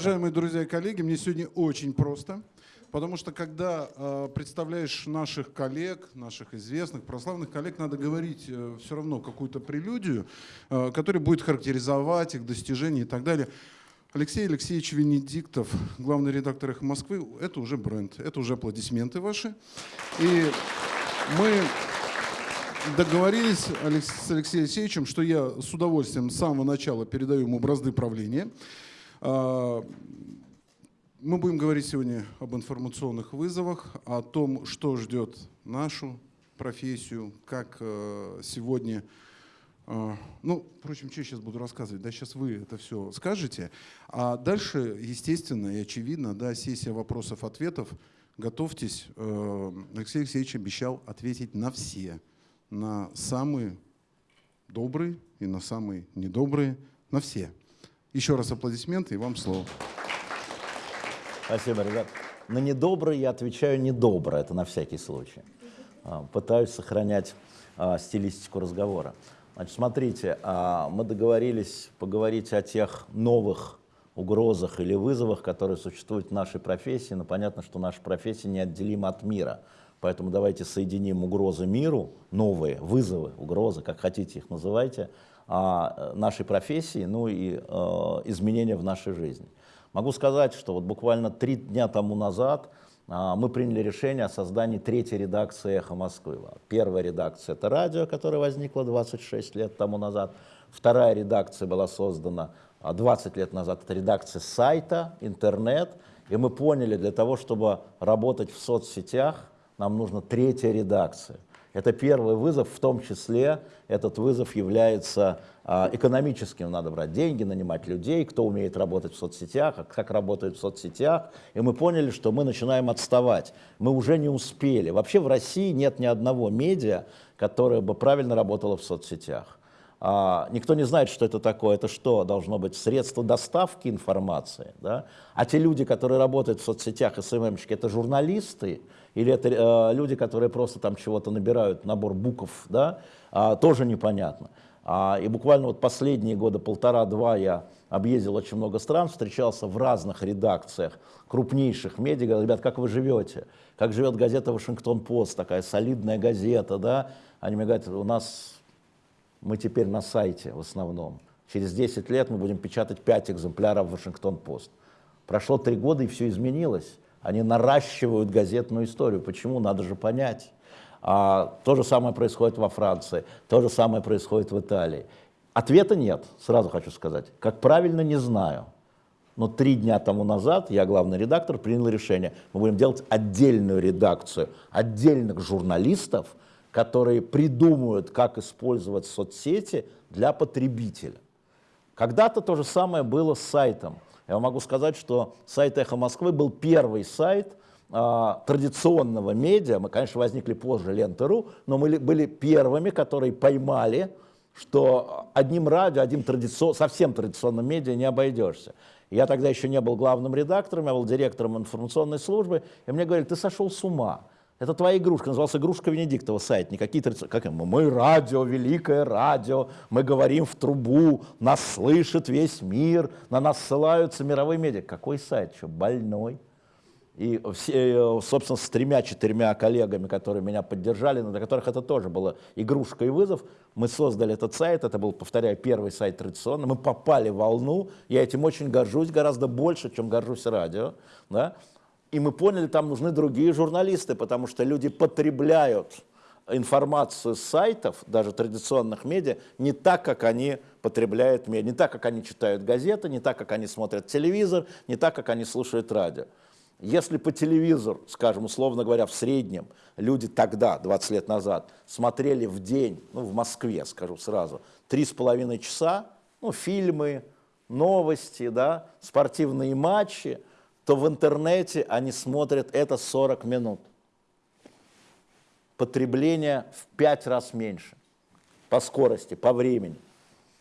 Уважаемые друзья и коллеги, мне сегодня очень просто, потому что когда э, представляешь наших коллег, наших известных, прославленных коллег, надо говорить э, все равно какую-то прелюдию, э, которая будет характеризовать их достижения и так далее. Алексей Алексеевич Венедиктов, главный редактор «Эхо Москвы», это уже бренд, это уже аплодисменты ваши. И мы договорились с Алексеем Алексеевичем, что я с удовольствием с самого начала передаю ему бразды правления. А, мы будем говорить сегодня об информационных вызовах, о том, что ждет нашу профессию, как э, сегодня... Э, ну, впрочем, что я сейчас буду рассказывать? Да, сейчас вы это все скажете. А дальше, естественно и очевидно, да, сессия вопросов-ответов. Готовьтесь. Э, Алексей Алексеевич обещал ответить на все на самые добрые и на самые недобрые, на все. Еще раз аплодисменты и вам слово. Спасибо, ребят. На недобрые я отвечаю недобро, это на всякий случай. А, пытаюсь сохранять а, стилистику разговора. Значит, смотрите, а, мы договорились поговорить о тех новых угрозах или вызовах, которые существуют в нашей профессии, но понятно, что наша профессия неотделима от мира. Поэтому давайте соединим угрозы миру, новые вызовы, угрозы, как хотите их называйте, а, нашей профессии, ну и э, изменения в нашей жизни. Могу сказать, что вот буквально три дня тому назад э, мы приняли решение о создании третьей редакции «Эхо Москвы». Первая редакция — это радио, которое возникло 26 лет тому назад. Вторая редакция была создана 20 лет назад, это редакция сайта, интернет. И мы поняли, для того, чтобы работать в соцсетях, нам нужна третья редакция. Это первый вызов, в том числе этот вызов является а, экономическим. Надо брать деньги, нанимать людей, кто умеет работать в соцсетях, а как работают в соцсетях. И мы поняли, что мы начинаем отставать. Мы уже не успели. Вообще в России нет ни одного медиа, которое бы правильно работало в соцсетях. А, никто не знает, что это такое. Это что? Должно быть средство доставки информации. Да? А те люди, которые работают в соцсетях, СММщики, это журналисты, или это э, люди, которые просто там чего-то набирают, набор букв, да, а, тоже непонятно. А, и буквально вот последние года полтора-два я объездил очень много стран, встречался в разных редакциях крупнейших медиа, говорят, ребят, как вы живете? Как живет газета «Вашингтон-Пост», такая солидная газета, да? Они мне говорят, у нас, мы теперь на сайте в основном. Через 10 лет мы будем печатать 5 экземпляров «Вашингтон-Пост». Прошло три года, и все изменилось. Они наращивают газетную историю. Почему? Надо же понять. А, то же самое происходит во Франции, то же самое происходит в Италии. Ответа нет, сразу хочу сказать. Как правильно, не знаю. Но три дня тому назад я, главный редактор, принял решение. Мы будем делать отдельную редакцию, отдельных журналистов, которые придумают, как использовать соцсети для потребителя. Когда-то то же самое было с сайтом. Я могу сказать, что сайт «Эхо Москвы» был первый сайт а, традиционного медиа. Мы, конечно, возникли позже Ленты.ру, но мы были первыми, которые поймали, что одним радио, одним традицион, совсем традиционным медиа не обойдешься. Я тогда еще не был главным редактором, я был директором информационной службы, и мне говорили, ты сошел с ума. Это твоя игрушка, назывался «Игрушка Венедиктова» сайт, не какие-то... Как мы? Мы радио, великое радио, мы говорим в трубу, нас слышит весь мир, на нас ссылаются мировые медиа. Какой сайт? Что, больной? И все, э, собственно, с тремя-четырьмя коллегами, которые меня поддержали, для которых это тоже было игрушка и вызов, мы создали этот сайт, это был, повторяю, первый сайт традиционный, мы попали в волну, я этим очень горжусь, гораздо больше, чем горжусь радио, да? И мы поняли, там нужны другие журналисты, потому что люди потребляют информацию с сайтов, даже традиционных медиа, не так, как они потребляют медиа, не так, как они читают газеты, не так, как они смотрят телевизор, не так, как они слушают радио. Если по телевизору, скажем, условно говоря, в среднем люди тогда, 20 лет назад, смотрели в день, ну, в Москве, скажу сразу, три с половиной часа, ну, фильмы, новости, да, спортивные матчи – то в интернете они смотрят это 40 минут. Потребление в 5 раз меньше по скорости, по времени.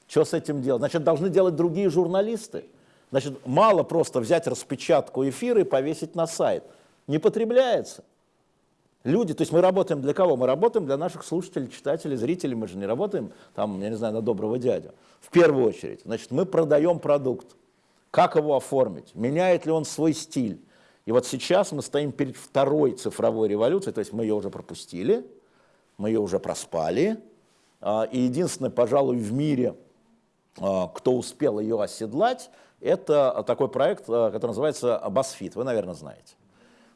Что с этим делать? Значит, должны делать другие журналисты. Значит, мало просто взять распечатку эфира и повесить на сайт. Не потребляется. Люди, то есть мы работаем для кого? Мы работаем для наших слушателей, читателей, зрителей. Мы же не работаем, там, я не знаю, на доброго дядю. В первую очередь. Значит, мы продаем продукт. Как его оформить, меняет ли он свой стиль. И вот сейчас мы стоим перед второй цифровой революцией, то есть мы ее уже пропустили, мы ее уже проспали. А, и единственное, пожалуй, в мире, а, кто успел ее оседлать, это такой проект, а, который называется BuzzFeed, вы, наверное, знаете.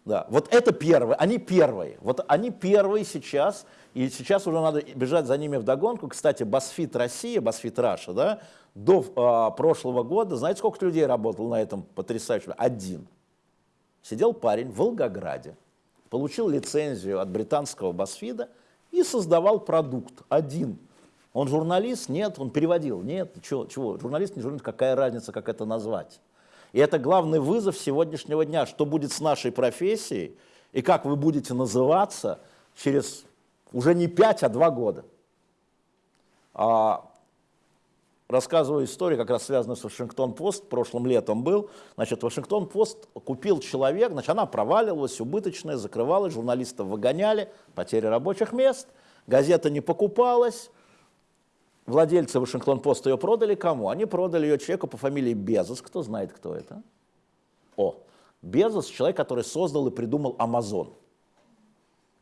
Да, вот это первые, они первые, вот они первые сейчас, и сейчас уже надо бежать за ними в догонку. Кстати, BuzzFeed Россия, BuzzFeed Russia, да, до а, прошлого года, знаете, сколько людей работало на этом потрясающем? Один. Сидел парень в Волгограде, получил лицензию от британского BuzzFeed и создавал продукт один. Он журналист? Нет. Он переводил? Нет. Чего? чего? Журналист, не журналист, какая разница, как это назвать? И это главный вызов сегодняшнего дня, что будет с нашей профессией и как вы будете называться через уже не 5, а 2 года. А, рассказываю историю, как раз связанную с Вашингтон-Пост, прошлым летом был. Значит, Вашингтон-Пост купил человек, значит, она проваливалась, убыточная, закрывалась, журналистов выгоняли, потери рабочих мест, газета не покупалась, Владельцы Вашингтон-Пост ее продали кому? Они продали ее человеку по фамилии Безос. Кто знает, кто это? О, Безос – человек, который создал и придумал Амазон.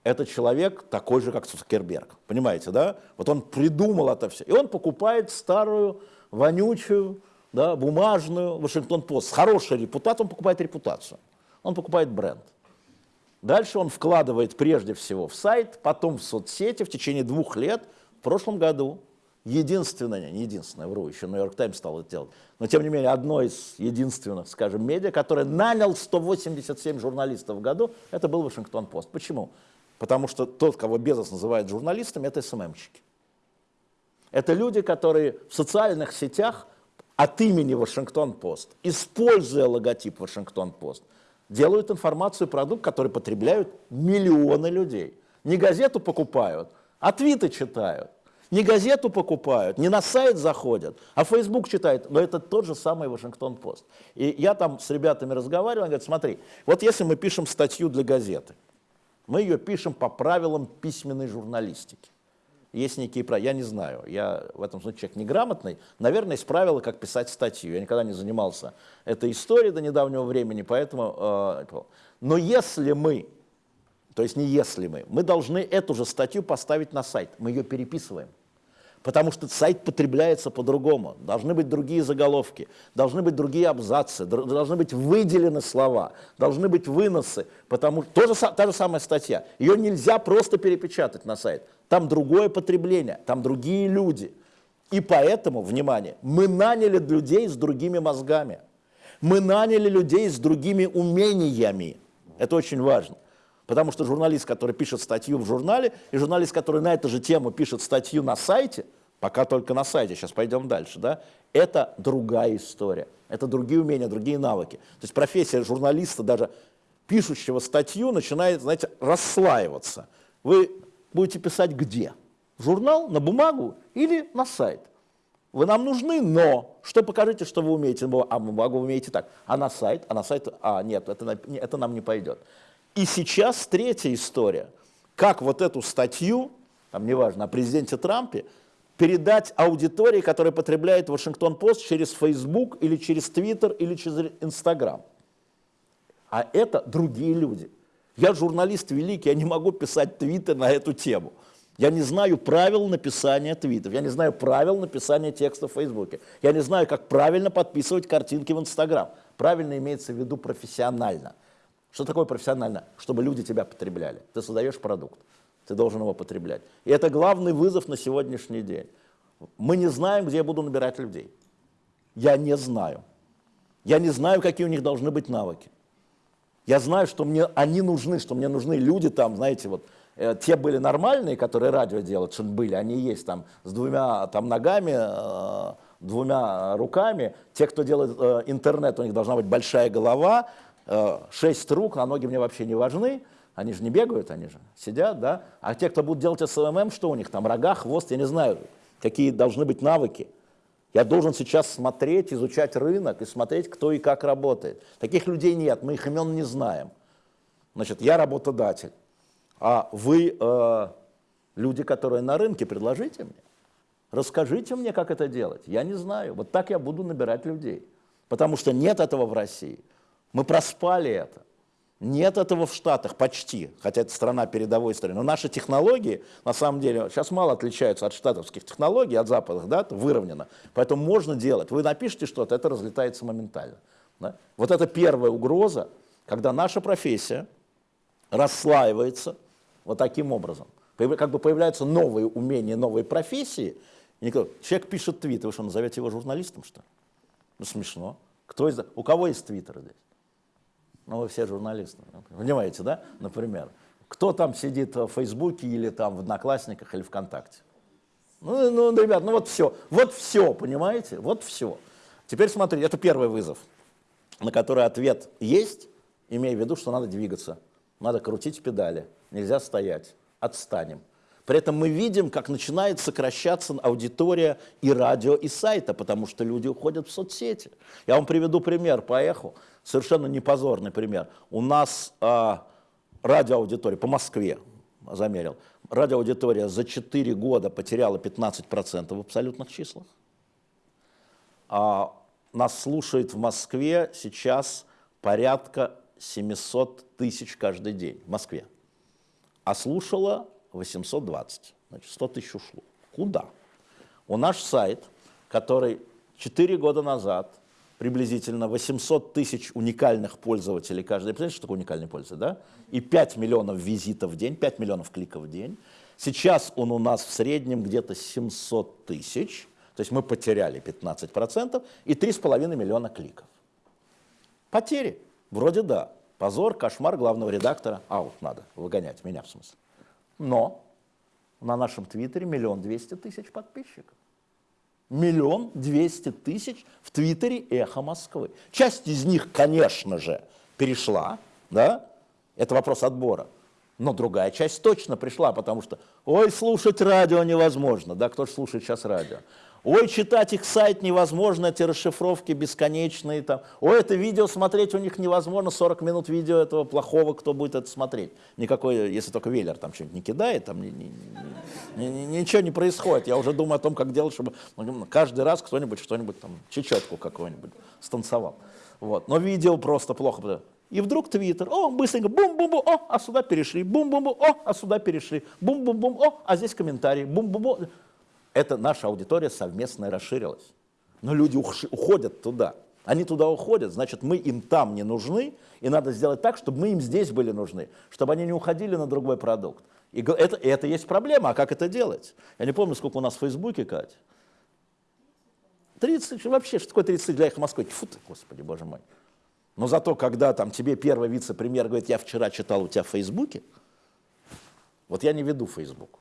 Это человек такой же, как Цукерберг. Понимаете, да? Вот он придумал это все. И он покупает старую, вонючую, да, бумажную Вашингтон-Пост. С хорошей репутацией он покупает репутацию. Он покупает бренд. Дальше он вкладывает прежде всего в сайт, потом в соцсети в течение двух лет. В прошлом году единственное, не единственное, вру, еще Нью-Йорк Таймс стал это делать, но тем не менее одно из единственных, скажем, медиа, которое нанял 187 журналистов в году, это был Вашингтон-Пост. Почему? Потому что тот, кого Безос называет журналистами, это СММщики. Это люди, которые в социальных сетях от имени Вашингтон-Пост, используя логотип Вашингтон-Пост, делают информацию, продукт, который потребляют миллионы людей. Не газету покупают, а твиты читают. Не газету покупают, не на сайт заходят, а Facebook читают. Но это тот же самый Вашингтон-Пост. И я там с ребятами разговаривал, они говорят, смотри, вот если мы пишем статью для газеты, мы ее пишем по правилам письменной журналистики. Есть некие правила, я не знаю, я в этом случае человек неграмотный, наверное, есть правила, как писать статью. Я никогда не занимался этой историей до недавнего времени, поэтому... Э, но если мы, то есть не если мы, мы должны эту же статью поставить на сайт, мы ее переписываем потому что сайт потребляется по-другому. Должны быть другие заголовки, должны быть другие абзацы, должны быть выделены слова, должны быть выносы, потому что та же самая статья. Ее нельзя просто перепечатать на сайт. Там другое потребление, там другие люди. И поэтому, внимание, мы наняли людей с другими мозгами. Мы наняли людей с другими умениями. Это очень важно. Потому что журналист, который пишет статью в журнале, и журналист, который на эту же тему пишет статью на сайте, пока только на сайте, сейчас пойдем дальше, да, это другая история, это другие умения, другие навыки. То есть профессия журналиста, даже пишущего статью, начинает, знаете, расслаиваться. Вы будете писать где? В журнал, на бумагу или на сайт? Вы нам нужны, но что покажите, что вы умеете? А бумагу вы умеете так. А на сайт? А на сайт? А, нет, это, это нам не пойдет. И сейчас третья история. Как вот эту статью, там неважно, о президенте Трампе, передать аудитории, которая потребляет Вашингтон-Пост через Facebook или через Twitter или через Instagram. А это другие люди. Я журналист великий, я не могу писать твиты на эту тему. Я не знаю правил написания твитов, я не знаю правил написания текста в Фейсбуке, я не знаю, как правильно подписывать картинки в Инстаграм. Правильно имеется в виду профессионально. Что такое профессионально? Чтобы люди тебя потребляли. Ты создаешь продукт, ты должен его потреблять. И это главный вызов на сегодняшний день. Мы не знаем, где я буду набирать людей. Я не знаю. Я не знаю, какие у них должны быть навыки. Я знаю, что мне они нужны, что мне нужны люди там, знаете, вот э, те были нормальные, которые радио делают, что были, они есть там с двумя там ногами, э, двумя руками. Те, кто делает э, интернет, у них должна быть большая голова, шесть рук, а ноги мне вообще не важны, они же не бегают, они же сидят, да. А те, кто будут делать SMM, что у них там, рога, хвост, я не знаю, какие должны быть навыки. Я должен сейчас смотреть, изучать рынок и смотреть, кто и как работает. Таких людей нет, мы их имен не знаем. Значит, я работодатель, а вы э, люди, которые на рынке, предложите мне. Расскажите мне, как это делать. Я не знаю. Вот так я буду набирать людей. потому что нет этого в России. Мы проспали это. Нет этого в Штатах почти, хотя это страна передовой страны. Но наши технологии, на самом деле, сейчас мало отличаются от штатовских технологий, от западных, да, это выровнено. Поэтому можно делать. Вы напишите что-то, это разлетается моментально. Да? Вот это первая угроза, когда наша профессия расслаивается вот таким образом. Как бы появляются новые умения, новые профессии. И никто, человек пишет твит, вы что, назовете его журналистом, что ли? Ну, смешно. Кто из... У кого есть твиттер здесь? Ну, вы все журналисты, понимаете, да, например. Кто там сидит в Фейсбуке или там в Одноклассниках или ВКонтакте? Ну, ну, ребят, ну вот все, вот все, понимаете, вот все. Теперь смотрите, это первый вызов, на который ответ есть, имея в виду, что надо двигаться, надо крутить педали, нельзя стоять, отстанем. При этом мы видим, как начинает сокращаться аудитория и радио, и сайта, потому что люди уходят в соцсети. Я вам приведу пример по эху совершенно непозорный пример. У нас а, радиоаудитория по Москве, замерил, радиоаудитория за 4 года потеряла 15% в абсолютных числах. А, нас слушает в Москве сейчас порядка 700 тысяч каждый день в Москве. А слушала 820, значит 100 тысяч ушло. Куда? У наш сайт, который 4 года назад приблизительно 800 тысяч уникальных пользователей каждый. Представляете, что такое уникальный пользователь, да? И 5 миллионов визитов в день, 5 миллионов кликов в день. Сейчас он у нас в среднем где-то 700 тысяч, то есть мы потеряли 15% и 3,5 миллиона кликов. Потери? Вроде да. Позор, кошмар главного редактора. Аут надо, выгонять меня в смысле. Но на нашем твиттере миллион двести тысяч подписчиков миллион двести тысяч в Твиттере «Эхо Москвы». Часть из них, конечно же, перешла, да, это вопрос отбора. Но другая часть точно пришла, потому что, ой, слушать радио невозможно, да, кто же слушает сейчас радио? Ой, читать их сайт невозможно, эти расшифровки бесконечные. Там. Ой, это видео смотреть у них невозможно, 40 минут видео этого плохого, кто будет это смотреть. Никакой, если только Веллер там что-нибудь не кидает, там ни, ни, ни, ни, ничего не происходит. Я уже думаю о том, как делать, чтобы каждый раз кто-нибудь что-нибудь там, чечетку какую-нибудь станцевал. Вот. Но видео просто плохо. И вдруг Твиттер, о, быстренько, бум-бум-бум, о, а сюда перешли, бум-бум-бум, о, а сюда перешли, бум-бум-бум, о, а здесь комментарий, бум-бум-бум это наша аудитория совместная расширилась. Но люди уходят туда. Они туда уходят, значит, мы им там не нужны, и надо сделать так, чтобы мы им здесь были нужны, чтобы они не уходили на другой продукт. И это, и это есть проблема, а как это делать? Я не помню, сколько у нас в Фейсбуке, Катя. 30, вообще, что такое 30 для их Москвы? Фу ты, господи, боже мой. Но зато, когда там тебе первый вице-премьер говорит, я вчера читал у тебя в Фейсбуке, вот я не веду Фейсбук.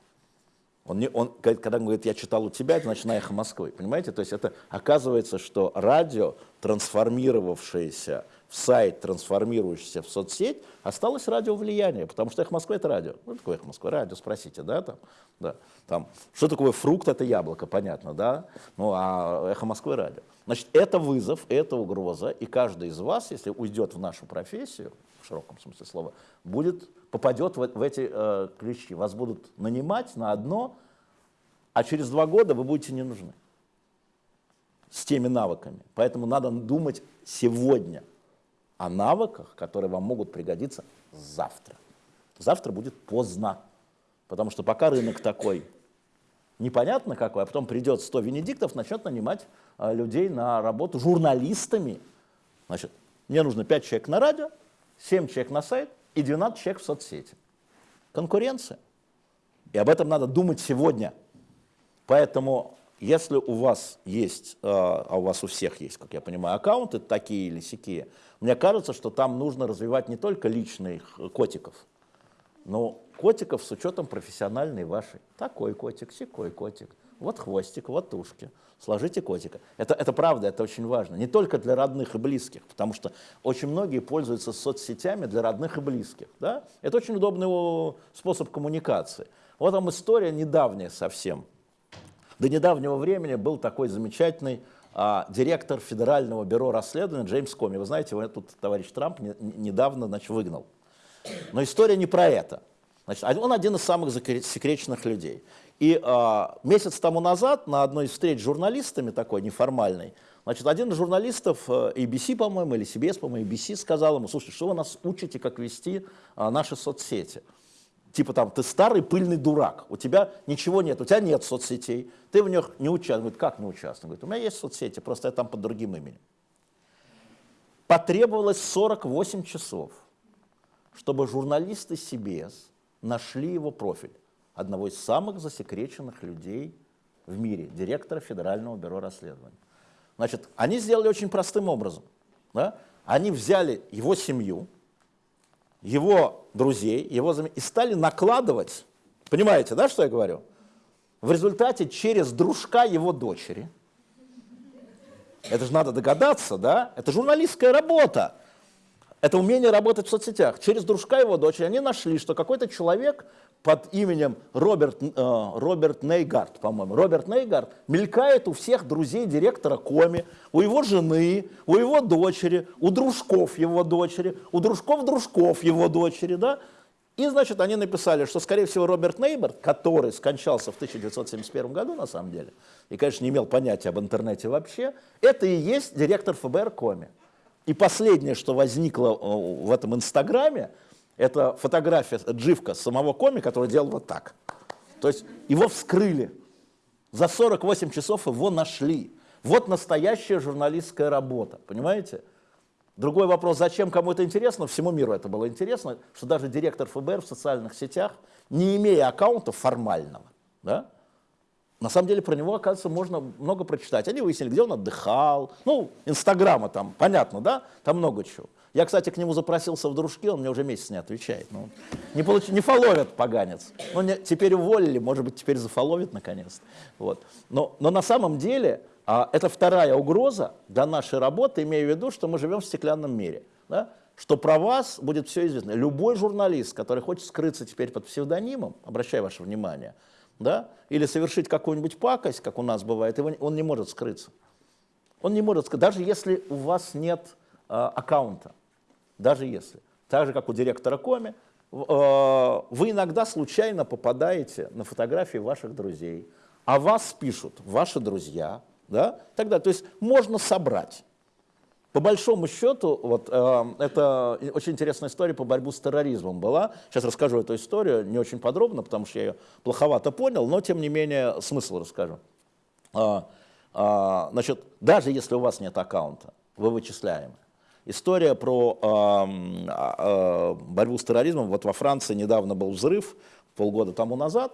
Он, не, он, когда он говорит, я читал у тебя, это значит на эхо Москвы. Понимаете? То есть это оказывается, что радио, трансформировавшееся в сайт, трансформирующийся в соцсеть, осталось радио влияние, потому что эхо Москвы это радио. Ну, такое эхо Москвы, радио, спросите, да, там, да, там, что такое фрукт, это яблоко, понятно, да, ну, а эхо Москвы радио. Значит, это вызов, это угроза, и каждый из вас, если уйдет в нашу профессию, в широком смысле слова, будет попадет в, в эти э, ключи. Вас будут нанимать на одно, а через два года вы будете не нужны с теми навыками. Поэтому надо думать сегодня о навыках, которые вам могут пригодиться завтра. Завтра будет поздно, потому что пока рынок такой непонятно какой, а потом придет 100 венедиктов, начнет нанимать э, людей на работу журналистами. Значит, мне нужно 5 человек на радио, 7 человек на сайт, и 12 человек в соцсети. Конкуренция. И об этом надо думать сегодня. Поэтому, если у вас есть, э, а у вас у всех есть, как я понимаю, аккаунты такие или сякие, мне кажется, что там нужно развивать не только личных котиков, но котиков с учетом профессиональной вашей. Такой котик, секой котик, вот хвостик, вот ушки сложите котика. Это, это правда, это очень важно. Не только для родных и близких, потому что очень многие пользуются соцсетями для родных и близких. Да? Это очень удобный способ коммуникации. Вот там история недавняя совсем. До недавнего времени был такой замечательный а, директор Федерального бюро расследования Джеймс Коми. Вы знаете, его тут товарищ Трамп не, недавно значит, выгнал. Но история не про это. Значит, он один из самых секретных людей. И а, месяц тому назад на одной из встреч с журналистами, такой неформальной, Значит, один из журналистов э, ABC, по-моему, или CBS, по-моему, ABC сказал ему, слушай, что вы нас учите, как вести а, наши соцсети? Типа там, ты старый пыльный дурак, у тебя ничего нет, у тебя нет соцсетей, ты в них не участвуешь. Говорит, как не участвую? Он говорит, у меня есть соцсети, просто я там под другим именем. Потребовалось 48 часов, чтобы журналисты CBS нашли его профиль одного из самых засекреченных людей в мире, директора Федерального бюро расследований. Значит, они сделали очень простым образом. Да? Они взяли его семью, его друзей, его зам... и стали накладывать, понимаете, да, что я говорю? В результате через дружка его дочери, это же надо догадаться, да, это журналистская работа, это умение работать в соцсетях. Через дружка его дочери они нашли, что какой-то человек под именем Роберт, э, Роберт Нейгард, по-моему, Роберт Нейгард мелькает у всех друзей директора Коми, у его жены, у его дочери, у дружков его дочери, у дружков дружков его дочери, да, и, значит, они написали, что, скорее всего, Роберт Нейберт, который скончался в 1971 году, на самом деле, и, конечно, не имел понятия об интернете вообще, это и есть директор ФБР Коми. И последнее, что возникло э, в этом Инстаграме, это фотография дживка самого Коми, который делал вот так. То есть его вскрыли. За 48 часов его нашли. Вот настоящая журналистская работа, понимаете? Другой вопрос, зачем кому это интересно? Всему миру это было интересно, что даже директор ФБР в социальных сетях, не имея аккаунта формального, да, на самом деле про него, оказывается, можно много прочитать. Они выяснили, где он отдыхал. Ну, Инстаграма там, понятно, да? Там много чего. Я, кстати, к нему запросился в дружки, он мне уже месяц не отвечает. Ну, не, получ... не фоловит поганец. Ну, не... теперь уволили, может быть, теперь зафоловит наконец. Вот. Но, но на самом деле а, это вторая угроза для нашей работы, имея в виду, что мы живем в стеклянном мире. Да? Что про вас будет все известно. Любой журналист, который хочет скрыться теперь под псевдонимом, обращаю ваше внимание, да, или совершить какую-нибудь пакость, как у нас бывает, он не может скрыться. Он не может скрыться, даже если у вас нет э, аккаунта даже если. Так же, как у директора Коми, э, вы иногда случайно попадаете на фотографии ваших друзей, а вас пишут ваши друзья, да, тогда, то есть можно собрать. По большому счету, вот э, это очень интересная история по борьбу с терроризмом была. Сейчас расскажу эту историю не очень подробно, потому что я ее плоховато понял, но тем не менее смысл расскажу. А, а, значит, даже если у вас нет аккаунта, вы вычисляемы. История про э, э, борьбу с терроризмом. Вот во Франции недавно был взрыв, полгода тому назад.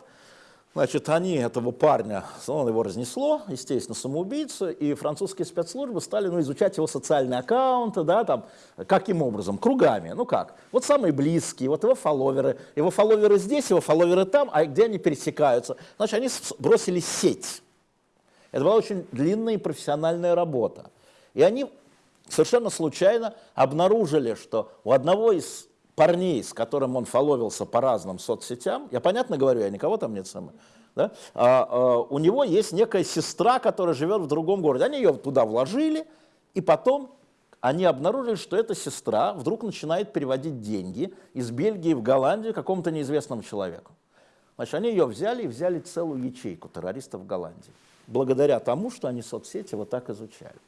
Значит, они этого парня, он его разнесло, естественно, самоубийца, и французские спецслужбы стали ну, изучать его социальные аккаунты, да, там, каким образом, кругами, ну как, вот самые близкие, вот его фолловеры, его фолловеры здесь, его фолловеры там, а где они пересекаются? Значит, они бросили сеть. Это была очень длинная и профессиональная работа. И они совершенно случайно обнаружили, что у одного из парней, с которым он фоловился по разным соцсетям, я понятно говорю, я никого там нет сама, да, а, а, у него есть некая сестра, которая живет в другом городе. Они ее туда вложили, и потом они обнаружили, что эта сестра вдруг начинает переводить деньги из Бельгии в Голландию какому-то неизвестному человеку. Значит, они ее взяли и взяли целую ячейку террористов в Голландии, благодаря тому, что они соцсети вот так изучали.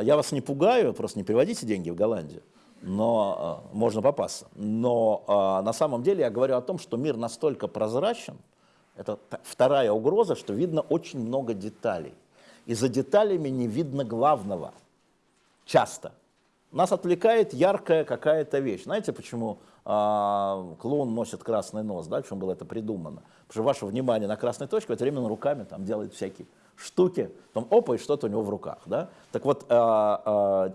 Я вас не пугаю, просто не переводите деньги в Голландию, но э, можно попасться. Но э, на самом деле я говорю о том, что мир настолько прозрачен, это вторая угроза, что видно очень много деталей. И за деталями не видно главного. Часто. Нас отвлекает яркая какая-то вещь. Знаете, почему э, клоун носит красный нос? Да? Почему было это придумано? Потому что ваше внимание на красной точке в это время руками там делает всякие штуки, там опа, и что-то у него в руках. Да? Так вот, а, а,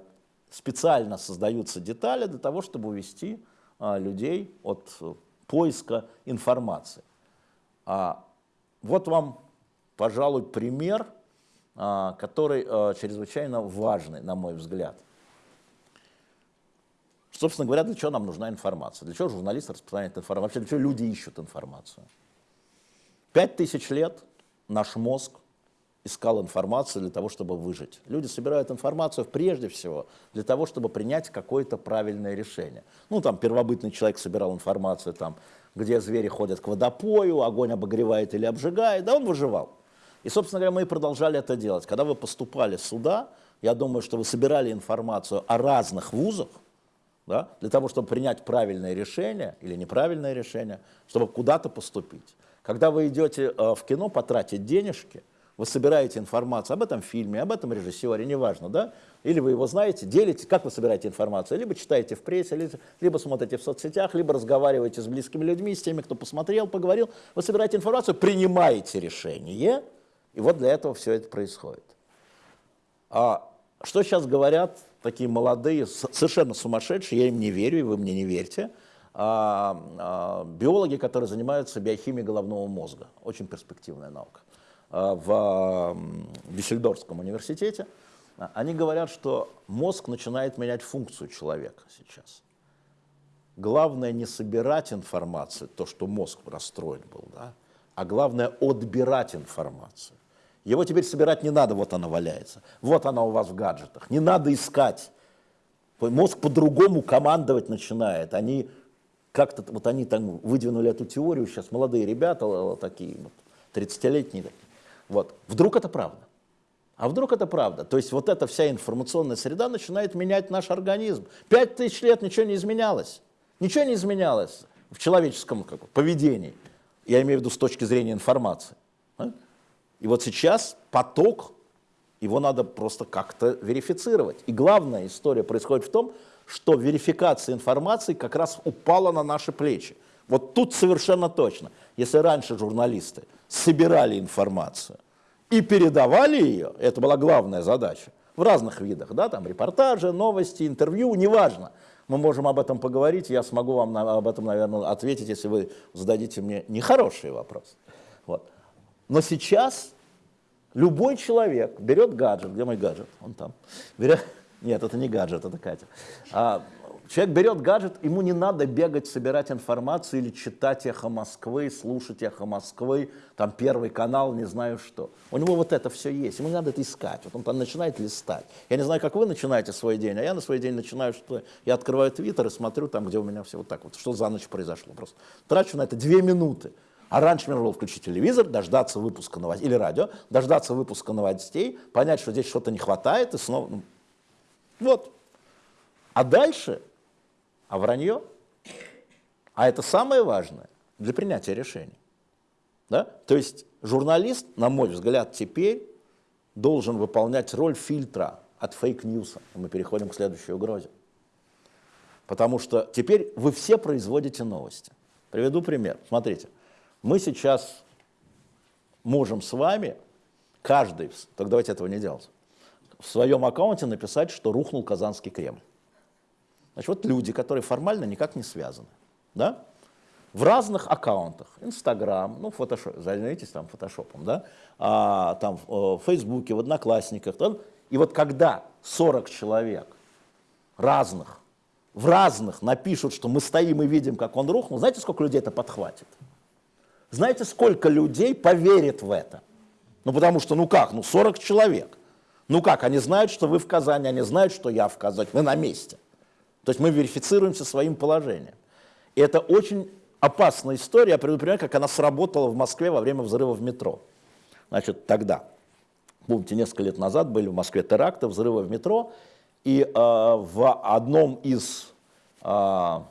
специально создаются детали для того, чтобы увести а, людей от поиска информации. Вот вам, пожалуй, пример, который чрезвычайно важный, на мой взгляд. Собственно говоря, для чего нам нужна информация? Для чего журналисты распространяют информацию? Вообще, для чего люди ищут информацию? Пять тысяч лет наш мозг искал информацию для того, чтобы выжить. Люди собирают информацию прежде всего для того, чтобы принять какое-то правильное решение. Ну, там, первобытный человек собирал информацию, там, где звери ходят к водопою, огонь обогревает или обжигает, да, он выживал. И, собственно говоря, мы и продолжали это делать. Когда вы поступали сюда, я думаю, что вы собирали информацию о разных вузах, да, для того, чтобы принять правильное решение или неправильное решение, чтобы куда-то поступить. Когда вы идете э, в кино потратить денежки, вы собираете информацию об этом фильме, об этом режиссере, неважно, да? Или вы его знаете, делите, как вы собираете информацию? Либо читаете в прессе, либо, либо смотрите в соцсетях, либо разговариваете с близкими людьми, с теми, кто посмотрел, поговорил. Вы собираете информацию, принимаете решение, и вот для этого все это происходит. А что сейчас говорят такие молодые, совершенно сумасшедшие, я им не верю, и вы мне не верьте, а, а, биологи, которые занимаются биохимией головного мозга. Очень перспективная наука. А, в Дюссельдорфском университете, они говорят, что мозг начинает менять функцию человека сейчас. Главное не собирать информацию, то, что мозг расстроен был, да, а главное отбирать информацию. Его теперь собирать не надо, вот она валяется. Вот она у вас в гаджетах. Не надо искать. Мозг по-другому командовать начинает. Они как-то, вот они там выдвинули эту теорию, сейчас молодые ребята такие, вот, 30-летние такие. Вот. Вдруг это правда? А вдруг это правда? То есть вот эта вся информационная среда начинает менять наш организм. Пять тысяч лет ничего не изменялось. Ничего не изменялось в человеческом как, поведении. Я имею в виду с точки зрения информации. А? И вот сейчас поток, его надо просто как-то верифицировать. И главная история происходит в том, что верификация информации как раз упала на наши плечи. Вот тут совершенно точно. Если раньше журналисты собирали информацию и передавали ее, это была главная задача, в разных видах, да, там репортажи, новости, интервью, неважно. Мы можем об этом поговорить, я смогу вам об этом, наверное, ответить, если вы зададите мне нехороший вопрос. Вот. Но сейчас любой человек берет гаджет, где мой гаджет? Он там. Берет, нет, это не гаджет, это Катя. А, человек берет гаджет, ему не надо бегать, собирать информацию или читать «Эхо Москвы», слушать «Эхо Москвы», там Первый канал, не знаю что. У него вот это все есть, ему не надо это искать. Вот он там начинает листать. Я не знаю, как вы начинаете свой день, а я на свой день начинаю, что я открываю Твиттер и смотрю там, где у меня все вот так вот, что за ночь произошло. Просто трачу на это две минуты. А раньше мне надо было включить телевизор, дождаться выпуска новостей, или радио, дождаться выпуска новостей, понять, что здесь что-то не хватает, и снова... Ну, вот. А дальше, а вранье, а это самое важное для принятия решений. Да? То есть журналист, на мой взгляд, теперь должен выполнять роль фильтра от fake news а. Мы переходим к следующей угрозе. Потому что теперь вы все производите новости. Приведу пример. Смотрите, мы сейчас можем с вами, каждый, так давайте этого не делать, в своем аккаунте написать, что рухнул Казанский Кремль. Значит, вот люди, которые формально никак не связаны, да, в разных аккаунтах, Инстаграм, ну, фотошоп, займитесь там фотошопом, да, а, там в Фейсбуке, в Одноклассниках, да, и вот когда 40 человек разных, в разных напишут, что мы стоим и видим, как он рухнул, знаете, сколько людей это подхватит? Знаете, сколько людей поверит в это? Ну, потому что, ну как, ну 40 человек – ну как, они знают, что вы в Казани, они знают, что я в Казани, мы на месте. То есть мы верифицируемся своим положением. И это очень опасная история, я пример, как она сработала в Москве во время взрыва в метро. Значит, тогда, помните, несколько лет назад были в Москве теракты, взрывы в метро, и э, в одном из, э, в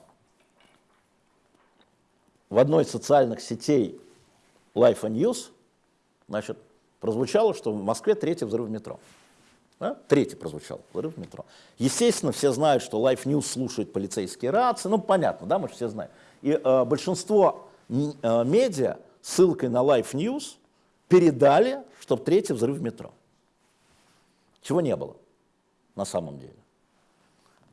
одной из социальных сетей Life and News, значит, прозвучало, что в Москве третий взрыв метро. Да? Третий прозвучал, взрыв метро. Естественно, все знают, что Life News слушает полицейские рации, ну понятно, да, мы же все знаем. И э, большинство э, медиа ссылкой на Life News передали, что третий взрыв метро. Чего не было на самом деле.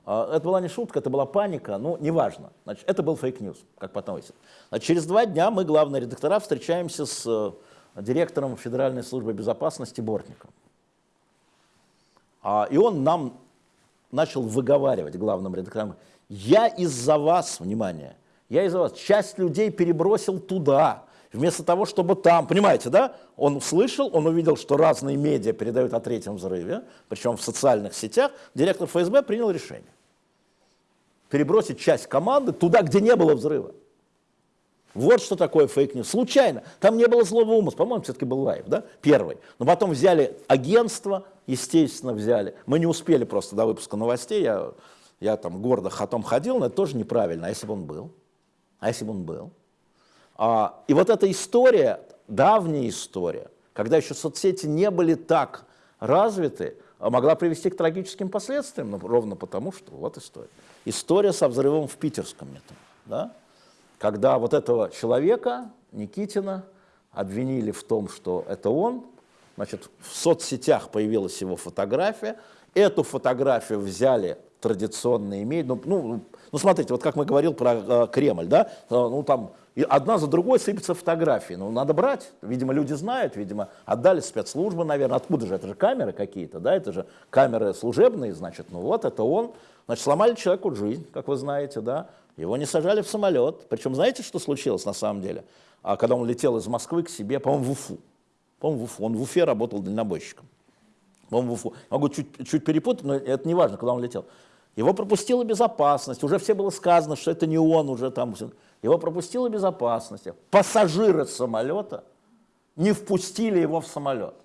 Э, это была не шутка, это была паника, ну, неважно. Значит, это был fake news, как потом выяснилось. Через два дня мы, главные редактора, встречаемся с э, директором Федеральной службы безопасности Бортниковым. А, и он нам начал выговаривать, главным редакторам, я из-за вас, внимание, я из-за вас, часть людей перебросил туда, вместо того, чтобы там, понимаете, да? Он услышал, он увидел, что разные медиа передают о третьем взрыве, причем в социальных сетях, директор ФСБ принял решение перебросить часть команды туда, где не было взрыва. Вот что такое fake news. Случайно. Там не было злого умысла. По-моему, все-таки был Life, да? Первый. Но потом взяли агентство, естественно, взяли. Мы не успели просто до выпуска новостей. Я, я там гордо хатом ходил, но это тоже неправильно. А если бы он был? А если бы он был? А, и вот эта история, давняя история, когда еще соцсети не были так развиты, а могла привести к трагическим последствиям, ну, ровно потому, что вот история. История со взрывом в питерском метро. Да? когда вот этого человека, Никитина, обвинили в том, что это он, значит, в соцсетях появилась его фотография, эту фотографию взяли традиционные медиа, ну, ну, ну смотрите, вот как мы говорил про э, Кремль, да, э, ну там и одна за другой сыпятся фотографии, ну надо брать, видимо люди знают, видимо отдали спецслужбы, наверное, откуда же, это же камеры какие-то, да, это же камеры служебные, значит, ну вот это он, значит, сломали человеку жизнь, как вы знаете, да, его не сажали в самолет. Причем знаете, что случилось на самом деле? А когда он летел из Москвы к себе, по-моему, в Уфу. По-моему. Он в Уфе работал дальнобойщиком. По-моему, в Уфу. Могу чуть, чуть перепутать, но это не важно, куда он летел. Его пропустила безопасность. Уже все было сказано, что это не он уже там. Его пропустила безопасность. Пассажиры самолета не впустили его в самолет.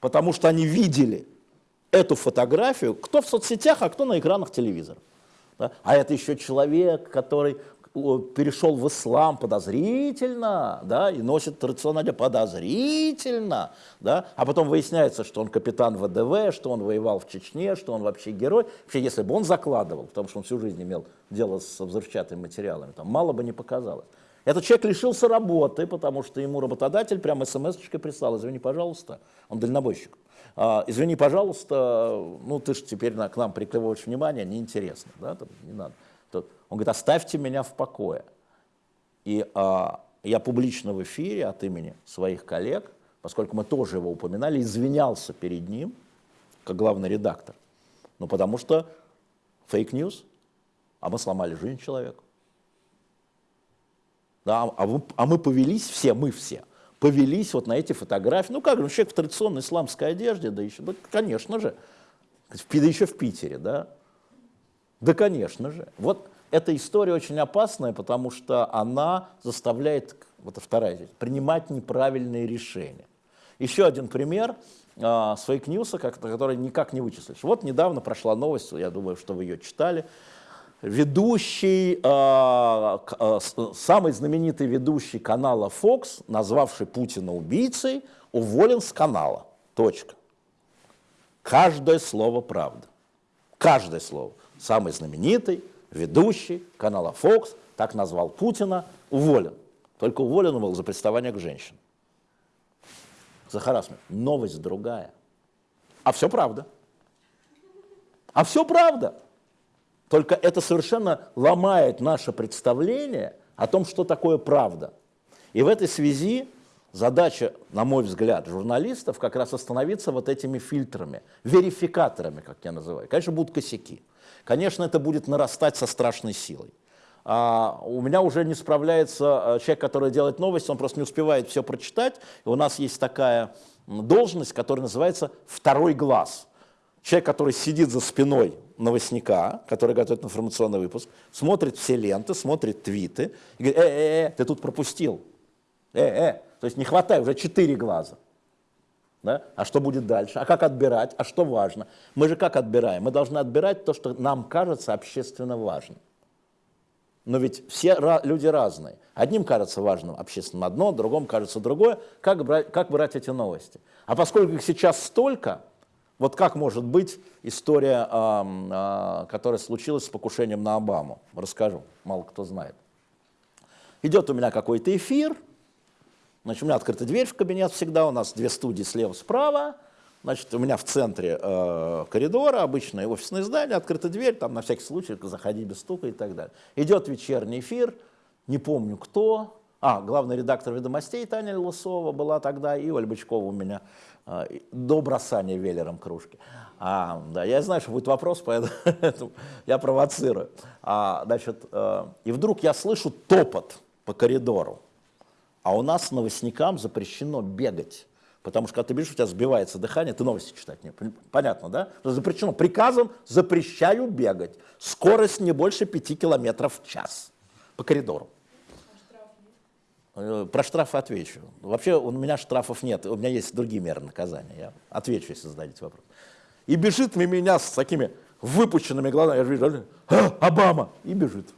Потому что они видели эту фотографию, кто в соцсетях, а кто на экранах телевизора. Да? А это еще человек, который перешел в ислам подозрительно, да, и носит традиционно подозрительно, да, а потом выясняется, что он капитан ВДВ, что он воевал в Чечне, что он вообще герой. Вообще, если бы он закладывал, потому что он всю жизнь имел дело с взрывчатыми материалами, там мало бы не показалось. Этот человек лишился работы, потому что ему работодатель прямо смс-очкой прислал, извини, пожалуйста, он дальнобойщик. А, извини, пожалуйста, ну ты же теперь на, к нам приклевываешь внимание, неинтересно, да, там, не надо. Он говорит, оставьте меня в покое. И а, я публично в эфире от имени своих коллег, поскольку мы тоже его упоминали, извинялся перед ним, как главный редактор. Ну, потому что fake news, а мы сломали жизнь человека. Да, а, вы, а мы повелись все, мы все – повелись вот на эти фотографии. Ну как же, ну, человек в традиционной исламской одежде, да еще, да, конечно же, да еще в Питере, да. Да, конечно же. Вот эта история очень опасная, потому что она заставляет, вот вторая здесь, принимать неправильные решения. Еще один пример а, с fake news а, который никак не вычислишь. Вот недавно прошла новость, я думаю, что вы ее читали, ведущий, э, э, самый знаменитый ведущий канала Fox, назвавший Путина убийцей, уволен с канала. Точка. Каждое слово правда. Каждое слово. Самый знаменитый ведущий канала Fox так назвал Путина, уволен. Только уволен он был за приставание к женщинам. За. Новость другая. А все правда. А все правда. Только это совершенно ломает наше представление о том, что такое правда. И в этой связи задача, на мой взгляд, журналистов как раз остановиться вот этими фильтрами, верификаторами, как я называю. Конечно, будут косяки. Конечно, это будет нарастать со страшной силой. А у меня уже не справляется э, человек, который делает новости, он просто не успевает все прочитать. И у нас есть такая должность, которая называется «второй глаз». Человек, который сидит за спиной новостника, который готовит информационный выпуск, смотрит все ленты, смотрит твиты и говорит, э-э-э, ты тут пропустил. Э-э, то есть не хватает, уже четыре глаза. Да? А что будет дальше? А как отбирать? А что важно? Мы же как отбираем? Мы должны отбирать то, что нам кажется общественно важным. Но ведь все люди разные. Одним кажется важным общественным одно, другому кажется другое. Как брать, как брать эти новости? А поскольку их сейчас столько, вот как может быть история, которая случилась с покушением на Обаму? Расскажу, мало кто знает. Идет у меня какой-то эфир, значит, у меня открыта дверь в кабинет всегда, у нас две студии слева-справа, значит, у меня в центре э, коридора, обычное офисное здание, открыта дверь, там на всякий случай заходи без стука и так далее. Идет вечерний эфир, не помню кто, а, главный редактор «Ведомостей» Таня Лысова была тогда, и Оля Бычкова у меня а, до бросания велером кружки. А, да, я знаю, что будет вопрос, поэтому я провоцирую. А, значит, э, и вдруг я слышу топот по коридору, а у нас новостникам запрещено бегать. Потому что когда ты бежишь, у тебя сбивается дыхание, ты новости читать не Понятно, да? Запрещено. Приказом запрещаю бегать. Скорость не больше 5 километров в час по коридору. Э, про штрафы отвечу. Вообще у меня штрафов нет, у меня есть другие меры наказания. Я отвечу, если зададите вопрос. И бежит мимо меня с такими выпущенными глазами, я вижу, а, Обама, и бежит.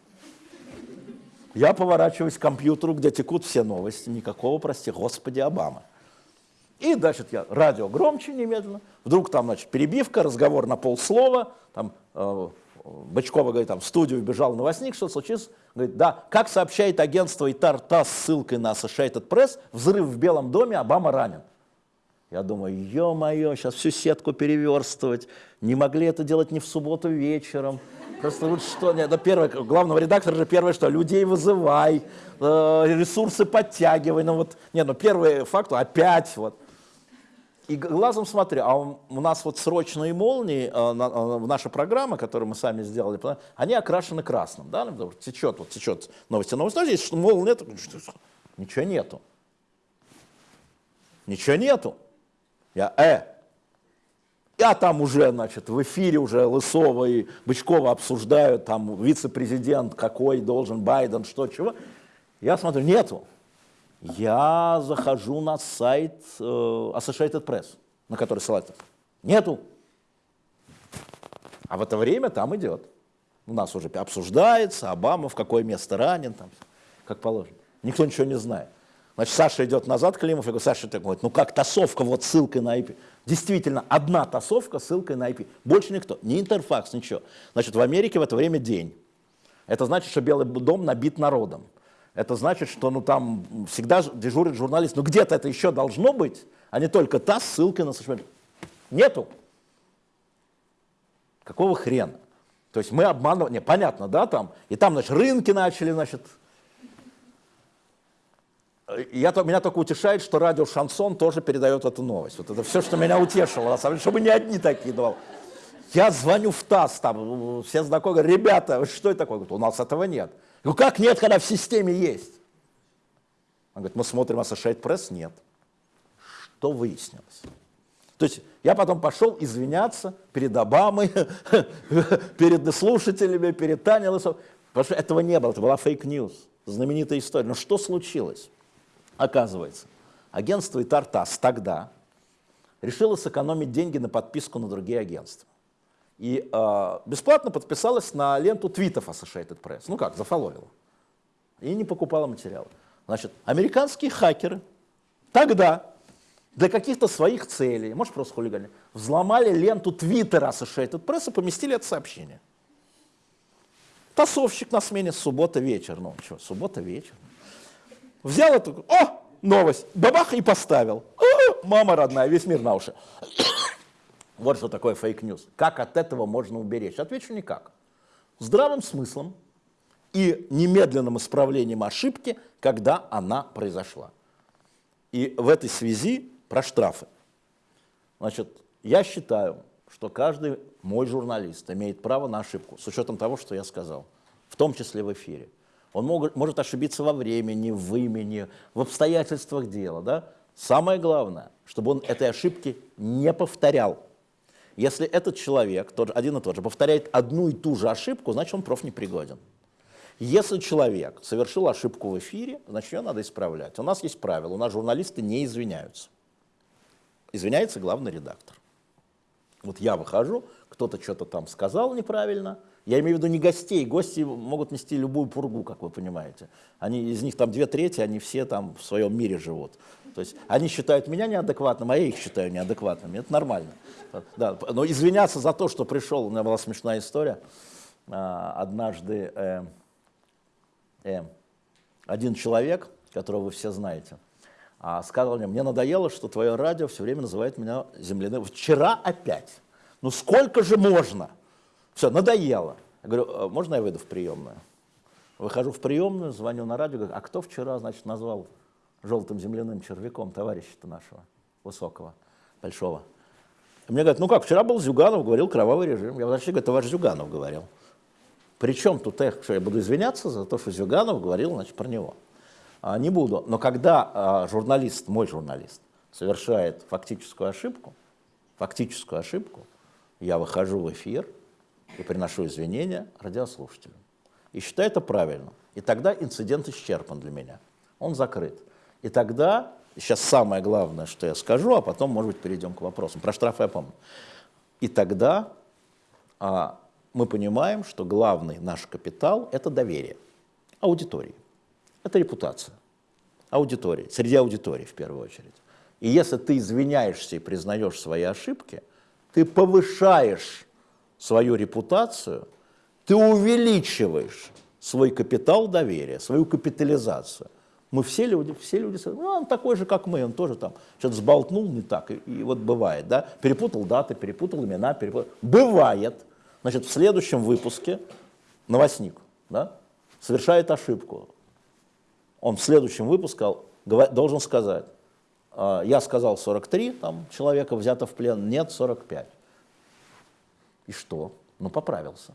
Я поворачиваюсь к компьютеру, где текут все новости, никакого, прости, господи, Обама. И, значит, я радио громче немедленно, вдруг там, значит, перебивка, разговор на полслова, там э, Бычкова говорит, там в студию бежал новостник, что случилось? Говорит, да, как сообщает агентство ИТАР с ссылкой на Associated Press, взрыв в Белом доме, Обама ранен. Я думаю, ё-моё, сейчас всю сетку переверстывать. Не могли это делать не в субботу вечером. Просто вот что, нет, это первое, главного редактора же первое, что людей вызывай, э, ресурсы подтягивай. Ну вот, нет, ну первый факт, опять вот. И глазом смотрю, а у нас вот срочные молнии, э, э, наша программа, которую мы сами сделали, они окрашены красным, да, течет, вот течет новости, новости, здесь что молнии нет, ничего нету. Ничего нету. Я, э, я там уже, значит, в эфире уже Лысова и Бычкова обсуждают, там вице-президент какой должен, Байден, что, чего. Я смотрю, нету я захожу на сайт э, Associated Press, на который ссылается. Нету. А в это время там идет. У нас уже обсуждается, Обама в какое место ранен, там, как положено. Никто ничего не знает. Значит, Саша идет назад, Климов, я говорю, Саша, ты говорит, ну как тасовка, вот ссылкой на IP. Действительно, одна тасовка, ссылкой на IP. Больше никто, ни интерфакс, ничего. Значит, в Америке в это время день. Это значит, что Белый дом набит народом это значит, что ну, там всегда дежурит журналист. Но где-то это еще должно быть, а не только та ссылка на social Нету. Какого хрена? То есть мы обманываем, не, понятно, да, там, и там, значит, рынки начали, значит, я, меня только утешает, что радио «Шансон» тоже передает эту новость. Вот это все, что меня утешило, на самом деле, чтобы не одни такие давал. Я звоню в ТАСС, там, все знакомые, ребята, что это такое? Говорят, у нас этого нет. Ну как нет, когда в системе есть? Он говорит, мы смотрим Associated Press, нет. Что выяснилось? То есть я потом пошел извиняться перед Обамой, перед слушателями, перед Таней Лысовой, потому что этого не было, это была fake news, знаменитая история. Но что случилось? Оказывается, агентство ИТАР-ТАСС тогда решило сэкономить деньги на подписку на другие агентства и э, бесплатно подписалась на ленту твитов Associated Press. Ну как, зафолловила. И не покупала материалы. Значит, американские хакеры тогда для каких-то своих целей, может просто хулигане, взломали ленту твиттера Associated Press и поместили это сообщение. ТАССовщик на смене суббота вечер. Ну что, суббота вечер. Взял эту, о, новость, бабах и поставил. О, мама родная, весь мир на уши. Вот что такое fake news. Как от этого можно уберечь? Отвечу никак. Здравым смыслом и немедленным исправлением ошибки, когда она произошла. И в этой связи про штрафы. Значит, я считаю, что каждый мой журналист имеет право на ошибку, с учетом того, что я сказал, в том числе в эфире. Он мог, может ошибиться во времени, в имени, в обстоятельствах дела. Да? Самое главное, чтобы он этой ошибки не повторял. Если этот человек, тот, один и тот же, повторяет одну и ту же ошибку, значит он профнепригоден. Если человек совершил ошибку в эфире, значит ее надо исправлять. У нас есть правило, у нас журналисты не извиняются. Извиняется главный редактор. Вот я выхожу, кто-то что-то там сказал неправильно, я имею в виду не гостей, гости могут нести любую пургу, как вы понимаете. Они, из них там две трети, они все там в своем мире живут. То есть они считают меня неадекватным, а я их считаю неадекватными. Это нормально. Да, но извиняться за то, что пришел, у меня была смешная история. А, однажды э, э, один человек, которого вы все знаете, а, сказал мне, мне надоело, что твое радио все время называет меня земляным. Вчера опять. Ну сколько же можно? Все, надоело. Я говорю, «А можно я выйду в приемную? Выхожу в приемную, звоню на радио, говорю, а кто вчера, значит, назвал желтым земляным червяком товарища-то нашего, высокого, большого? И мне говорят, ну как, вчера был Зюганов, говорил кровавый режим. Я вообще говорю, ваш Зюганов говорил. Причем тут я, что я буду извиняться за то, что Зюганов говорил, значит, про него. А, не буду. Но когда а, журналист, мой журналист, совершает фактическую ошибку, фактическую ошибку, я выхожу в эфир и приношу извинения радиослушателям. И считаю это правильно. И тогда инцидент исчерпан для меня. он закрыт. И тогда, сейчас самое главное, что я скажу, а потом, может быть, перейдем к вопросам. Про штрафы я помню. И тогда а, мы понимаем, что главный наш капитал – это доверие аудитории. Это репутация аудитории, среди аудитории в первую очередь. И если ты извиняешься и признаешь свои ошибки, ты повышаешь свою репутацию, ты увеличиваешь свой капитал доверия, свою капитализацию. Мы все люди, все люди, ну, он такой же, как мы, он тоже там что-то сболтнул не так, и, и вот бывает, да, перепутал даты, перепутал имена, перепутал. Бывает. Значит, в следующем выпуске новостник, да, совершает ошибку. Он в следующем выпуске должен сказать, «А, я сказал 43, там человека взято в плен, нет 45. И что? Ну, поправился.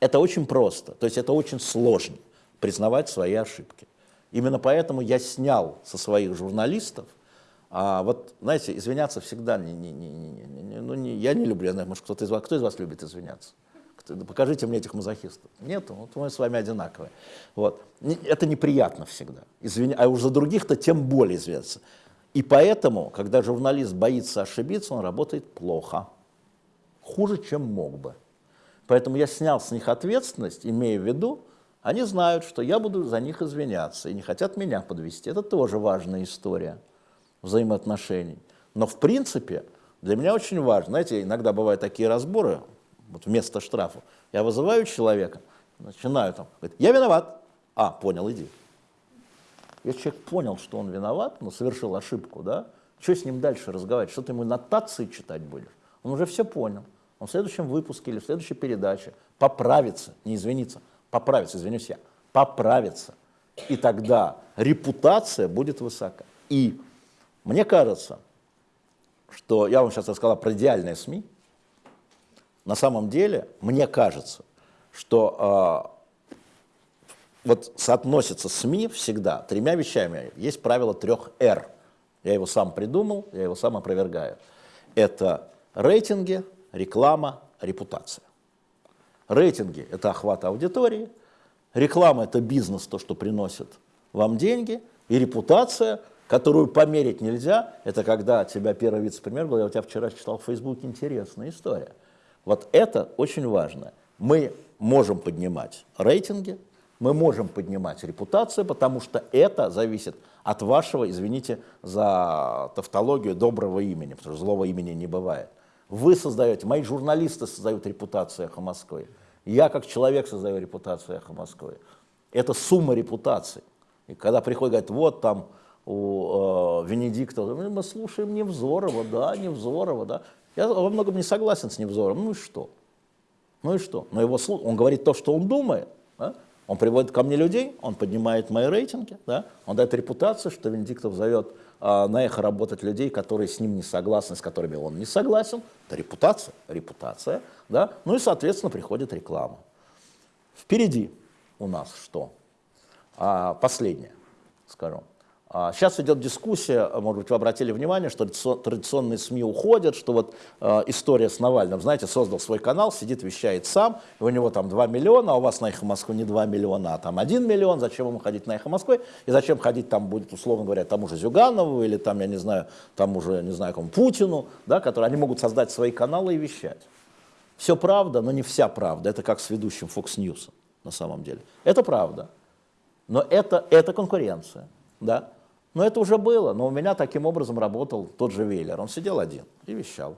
Это очень просто, то есть это очень сложно, признавать свои ошибки. Именно поэтому я снял со своих журналистов, а вот, знаете, извиняться всегда, не, не, не, не, не, ну, не, я не люблю, я знаю, может, кто-то из вас, кто из вас любит извиняться? покажите мне этих мазохистов. Нет, вот мы с вами одинаковые. Вот. Это неприятно всегда. Извиня... А уж за других-то тем более известно. И поэтому, когда журналист боится ошибиться, он работает плохо. Хуже, чем мог бы. Поэтому я снял с них ответственность, имея в виду, они знают, что я буду за них извиняться и не хотят меня подвести. Это тоже важная история взаимоотношений. Но в принципе для меня очень важно, знаете, иногда бывают такие разборы, вот вместо штрафа. Я вызываю человека, начинаю там, говорит, я виноват. А, понял, иди. Если человек понял, что он виноват, но совершил ошибку, да, что с ним дальше разговаривать? Что ты ему нотации читать будешь? Он уже все понял. Он в следующем выпуске или в следующей передаче поправится, не извинится, поправится, извинюсь я, поправится. И тогда репутация будет высока. И мне кажется, что я вам сейчас рассказал про идеальные СМИ, на самом деле, мне кажется, что э, вот соотносится СМИ всегда тремя вещами. Есть правило трех «Р». Я его сам придумал, я его сам опровергаю. Это рейтинги, реклама, репутация. Рейтинги – это охват аудитории, реклама – это бизнес, то, что приносит вам деньги, и репутация, которую померить нельзя, это когда тебя первый вице-премьер говорил, я у тебя вчера читал в Фейсбуке, интересная история – вот это очень важно. Мы можем поднимать рейтинги, мы можем поднимать репутацию, потому что это зависит от вашего, извините за тавтологию, доброго имени, потому что злого имени не бывает. Вы создаете, мои журналисты создают репутацию «Эхо Москвы», я как человек создаю репутацию «Эхо Москвы». Это сумма репутаций. И когда приходит, говорит, вот там у э, Венедикта, мы слушаем Невзорова, да, Невзорова, да. Я во многом не согласен с Невзором. Ну и что? Ну и что? Но его он говорит то, что он думает. Да? Он приводит ко мне людей, он поднимает мои рейтинги, да? он дает репутацию, что Венедиктов зовет на эхо работать людей, которые с ним не согласны, с которыми он не согласен. Это репутация, репутация. Да? Ну и, соответственно, приходит реклама. Впереди у нас что? А, последнее, скажу. Сейчас а, идет дискуссия, может быть, вы обратили внимание, что традиционные СМИ уходят, что вот э, история с Навальным, знаете, создал свой канал, сидит, вещает сам, и у него там 2 миллиона, а у вас на «Эхо Москвы» не 2 миллиона, а там 1 миллион, зачем ему ходить на «Эхо Москвы», и зачем ходить там будет, условно говоря, тому же Зюганову или там, я не знаю, тому же, не знаю, кому, Путину, да, которые, они могут создать свои каналы и вещать. Все правда, но не вся правда, это как с ведущим Fox News на самом деле. Это правда, но это, это конкуренция, да, но это уже было, но у меня таким образом работал тот же Вейлер. Он сидел один и вещал.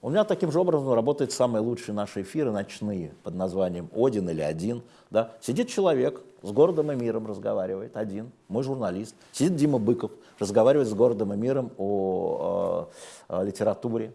У меня таким же образом работают самые лучшие наши эфиры ночные под названием «Один» или «Один». Да? Сидит человек, с городом и миром разговаривает, один, мой журналист. Сидит Дима Быков, разговаривает с городом и миром о, о, о литературе.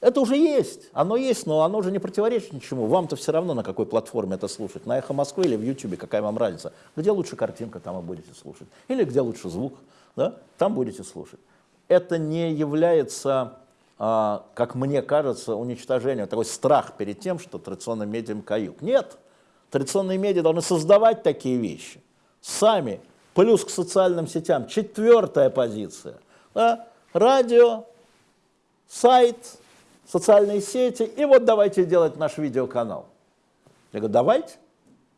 Это уже есть, оно есть, но оно уже не противоречит ничему. Вам-то все равно, на какой платформе это слушать, на Эхо Москвы или в Ютубе, какая вам разница. Где лучше картинка, там вы будете слушать. Или где лучше звук, да? там будете слушать. Это не является, а, как мне кажется, уничтожением, такой страх перед тем, что традиционные медиа каюк. Нет, традиционные медиа должны создавать такие вещи. Сами, плюс к социальным сетям. Четвертая позиция. Да? Радио, сайт, социальные сети, и вот давайте делать наш видеоканал. Я говорю, давайте.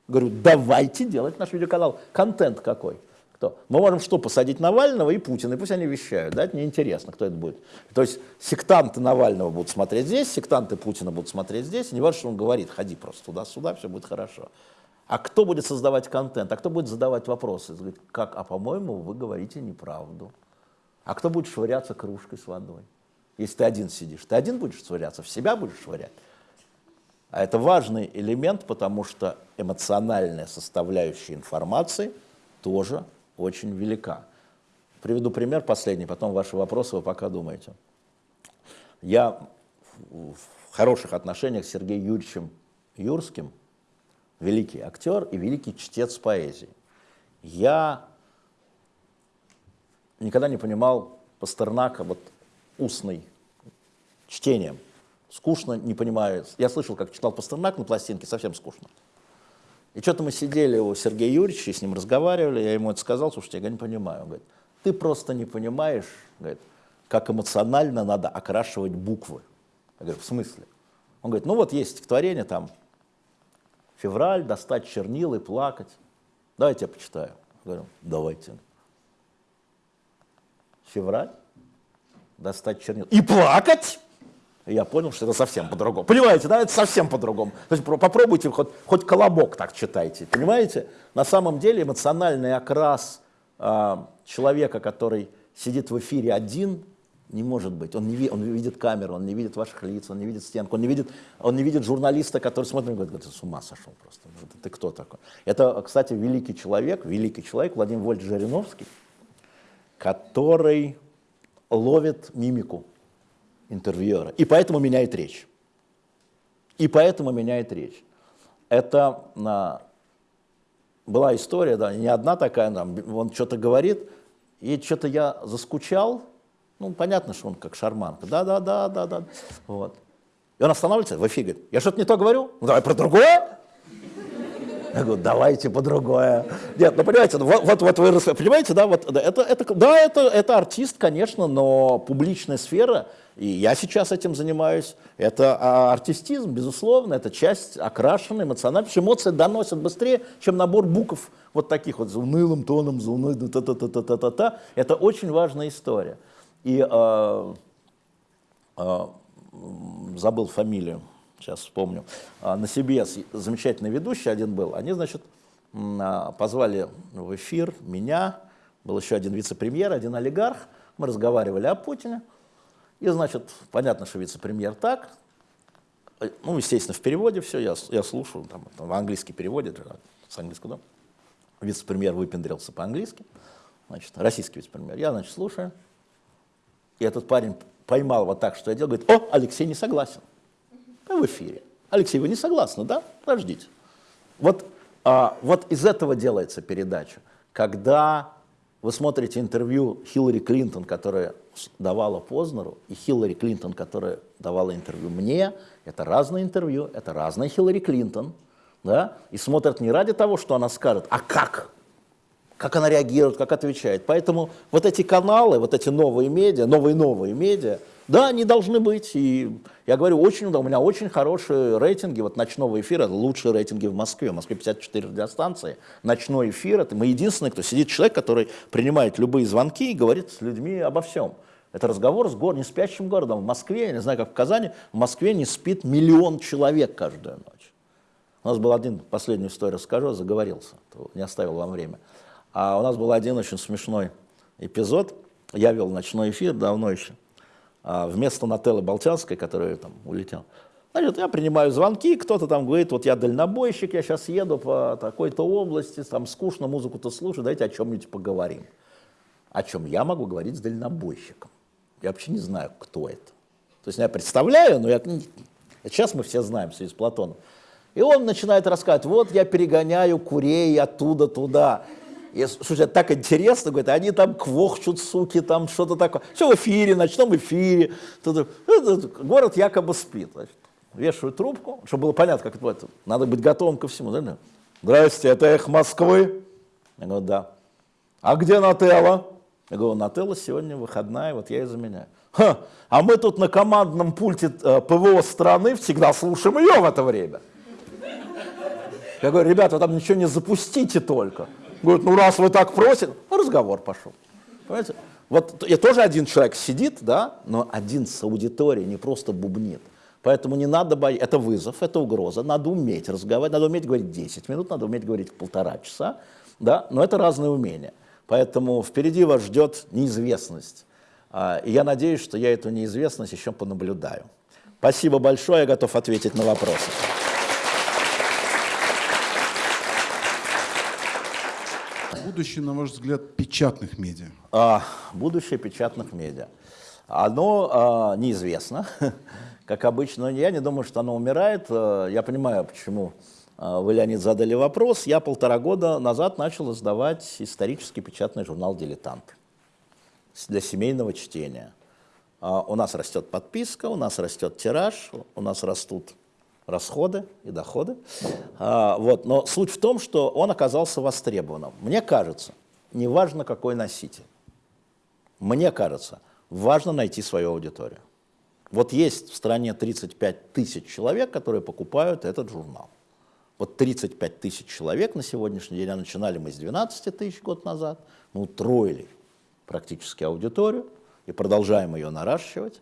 Говорю, давайте делать наш видеоканал. Контент какой? Кто? Мы можем что, посадить Навального и Путина, и пусть они вещают, да, это неинтересно, кто это будет. То есть сектанты Навального будут смотреть здесь, сектанты Путина будут смотреть здесь, не важно, что он говорит, ходи просто туда-сюда, все будет хорошо. А кто будет создавать контент, а кто будет задавать вопросы? Как, а по-моему, вы говорите неправду. А кто будет швыряться кружкой с водой? Если ты один сидишь, ты один будешь швыряться, в себя будешь швырять. А это важный элемент, потому что эмоциональная составляющая информации тоже очень велика. Приведу пример последний, потом ваши вопросы вы пока думаете. Я в хороших отношениях с Сергеем Юрьевичем Юрским, великий актер и великий чтец поэзии. Я никогда не понимал Пастернака вот устный чтением. Скучно, не понимаю. Я слышал, как читал Пастернак на пластинке, совсем скучно. И что-то мы сидели у Сергея Юрьевича, с ним разговаривали, я ему это сказал, слушайте, я не понимаю. Он говорит, ты просто не понимаешь, говорит, как эмоционально надо окрашивать буквы. Я говорю, в смысле? Он говорит, ну вот есть стихотворение там, февраль, достать чернил и плакать. Давайте я почитаю. Я говорю, давайте. Февраль, достать чернил и плакать? Я понял, что это совсем по-другому. Понимаете, да, это совсем по-другому. То есть попробуйте, хоть, хоть колобок так читайте, понимаете? На самом деле эмоциональный окрас э, человека, который сидит в эфире один, не может быть. Он, не, он видит камеру, он не видит ваших лиц, он не видит стенку, он не видит, он не видит журналиста, который смотрит и говорит, ты с ума сошел просто, ты, ты кто такой? Это, кстати, великий человек, великий человек, Владимир Вольф Жириновский, который ловит мимику интервьюера. И поэтому меняет речь. И поэтому меняет речь. Это а, была история, да, не одна такая, там, он что-то говорит, и что-то я заскучал, ну, понятно, что он как шарманка, да-да-да-да-да, вот. И он останавливается в эфире, говорит, я что-то не то говорю? Ну, давай про другое. Я говорю, давайте по другое. Нет, ну понимаете, ну, вот, вот, вот вы понимаете, да, вот это, это, да, это, это артист, конечно, но публичная сфера, и я сейчас этим занимаюсь, это а, артистизм, безусловно, это часть потому что эмоции доносят быстрее, чем набор букв вот таких вот за унылым тоном, за унылым та-та-та-та-та-та. Это очень важная история. И э, э, забыл фамилию, сейчас вспомню, а, на CBS замечательный ведущий один был, они, значит, а, позвали в эфир меня, был еще один вице-премьер, один олигарх, мы разговаривали о Путине, и, значит, понятно, что вице-премьер так, э, ну, естественно, в переводе все, я, я слушаю, там, там, в английский переводе, с английского, да, вице-премьер выпендрился по-английски, значит, российский вице-премьер, я, значит, слушаю, и этот парень поймал вот так, что я делал, говорит, о, Алексей не согласен в эфире. Алексей, вы не согласны, да? Подождите. Вот, а, вот из этого делается передача. Когда вы смотрите интервью Хиллари Клинтон, которая давала Познеру, и Хиллари Клинтон, которая давала интервью мне, это разные интервью, это разная Хиллари Клинтон, да, и смотрят не ради того, что она скажет, а как, как она реагирует, как отвечает. Поэтому вот эти каналы, вот эти новые медиа, новые-новые медиа, да, они должны быть. И я говорю, очень, у меня очень хорошие рейтинги. Вот ночного эфира, лучшие рейтинги в Москве. В Москве 54 радиостанции. Ночной эфир, это мы единственный, кто сидит человек, который принимает любые звонки и говорит с людьми обо всем. Это разговор с город, не спящим городом. В Москве, я не знаю, как в Казани, в Москве не спит миллион человек каждую ночь. У нас был один, последнюю историю расскажу, заговорился, не оставил вам время. А у нас был один очень смешной эпизод. Я вел ночной эфир давно еще. А вместо Нателлы Болтянской, которая там улетела. Значит, я принимаю звонки, кто-то там говорит, вот я дальнобойщик, я сейчас еду по такой-то области, там скучно, музыку-то слушаю, давайте о чем-нибудь поговорим. О чем я могу говорить с дальнобойщиком? Я вообще не знаю, кто это. То есть я представляю, но я... Сейчас мы все знаем, все из Платона. И он начинает рассказывать, вот я перегоняю курей оттуда туда. И, слушай, так интересно, говорит, они там квохчут, суки, там что-то такое. Все в эфире, ночном эфире. Город якобы спит. Значит, вешаю трубку, чтобы было понятно, как это Надо быть готовым ко всему. Да? Здрасте, это эхо Москвы? Я говорю, да. А где Нателла? Я говорю, Нателла сегодня выходная, вот я и заменяю. Ха, а мы тут на командном пульте э, ПВО страны всегда слушаем ее в это время. Я говорю, ребята, там ничего не запустите только. Говорит, ну раз вы так просите, разговор пошел. Понимаете? Вот я тоже один человек сидит, да, но один с аудиторией не просто бубнит. Поэтому не надо бояться, это вызов, это угроза, надо уметь разговаривать, надо уметь говорить 10 минут, надо уметь говорить полтора часа, да, но это разные умения. Поэтому впереди вас ждет неизвестность. А, и я надеюсь, что я эту неизвестность еще понаблюдаю. Спасибо большое, я готов ответить на вопросы. Будущее, на ваш взгляд, печатных медиа? А, будущее печатных медиа. Оно а, неизвестно, как обычно. Я не думаю, что оно умирает. А, я понимаю, почему а, вы, Леонид, задали вопрос. Я полтора года назад начал издавать исторический печатный журнал «Дилетант» для семейного чтения. А, у нас растет подписка, у нас растет тираж, у нас растут расходы и доходы. А, вот. Но суть в том, что он оказался востребованным. Мне кажется, неважно какой носитель, мне кажется, важно найти свою аудиторию. Вот есть в стране 35 тысяч человек, которые покупают этот журнал. Вот 35 тысяч человек на сегодняшний день, а начинали мы с 12 тысяч год назад, мы утроили практически аудиторию и продолжаем ее наращивать.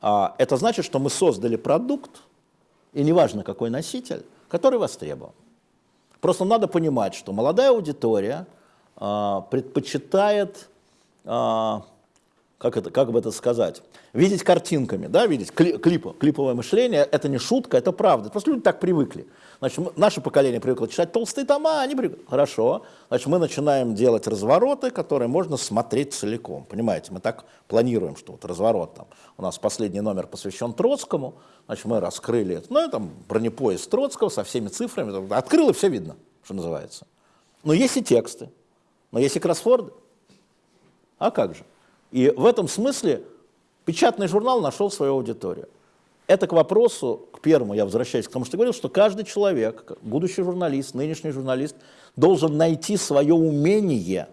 А это значит, что мы создали продукт, и неважно какой носитель, который востребован. Просто надо понимать, что молодая аудитория а, предпочитает, а, как, это, как бы это сказать, видеть картинками, да, видеть кли, клипы, клиповое мышление, это не шутка, это правда. Просто люди так привыкли. Значит, наше поколение привыкло читать толстые тома, они привыкли. Хорошо. Значит, мы начинаем делать развороты, которые можно смотреть целиком. Понимаете, мы так планируем, что вот разворот там. У нас последний номер посвящен Троцкому. Значит, мы раскрыли, это, ну, там, бронепоезд Троцкого со всеми цифрами. Открыл, и все видно, что называется. Но есть и тексты, но есть и кроссворды. А как же? И в этом смысле печатный журнал нашел свою аудиторию. Это к вопросу, к первому я возвращаюсь к тому, что говорил, что каждый человек, будущий журналист, нынешний журналист, должен найти свое умение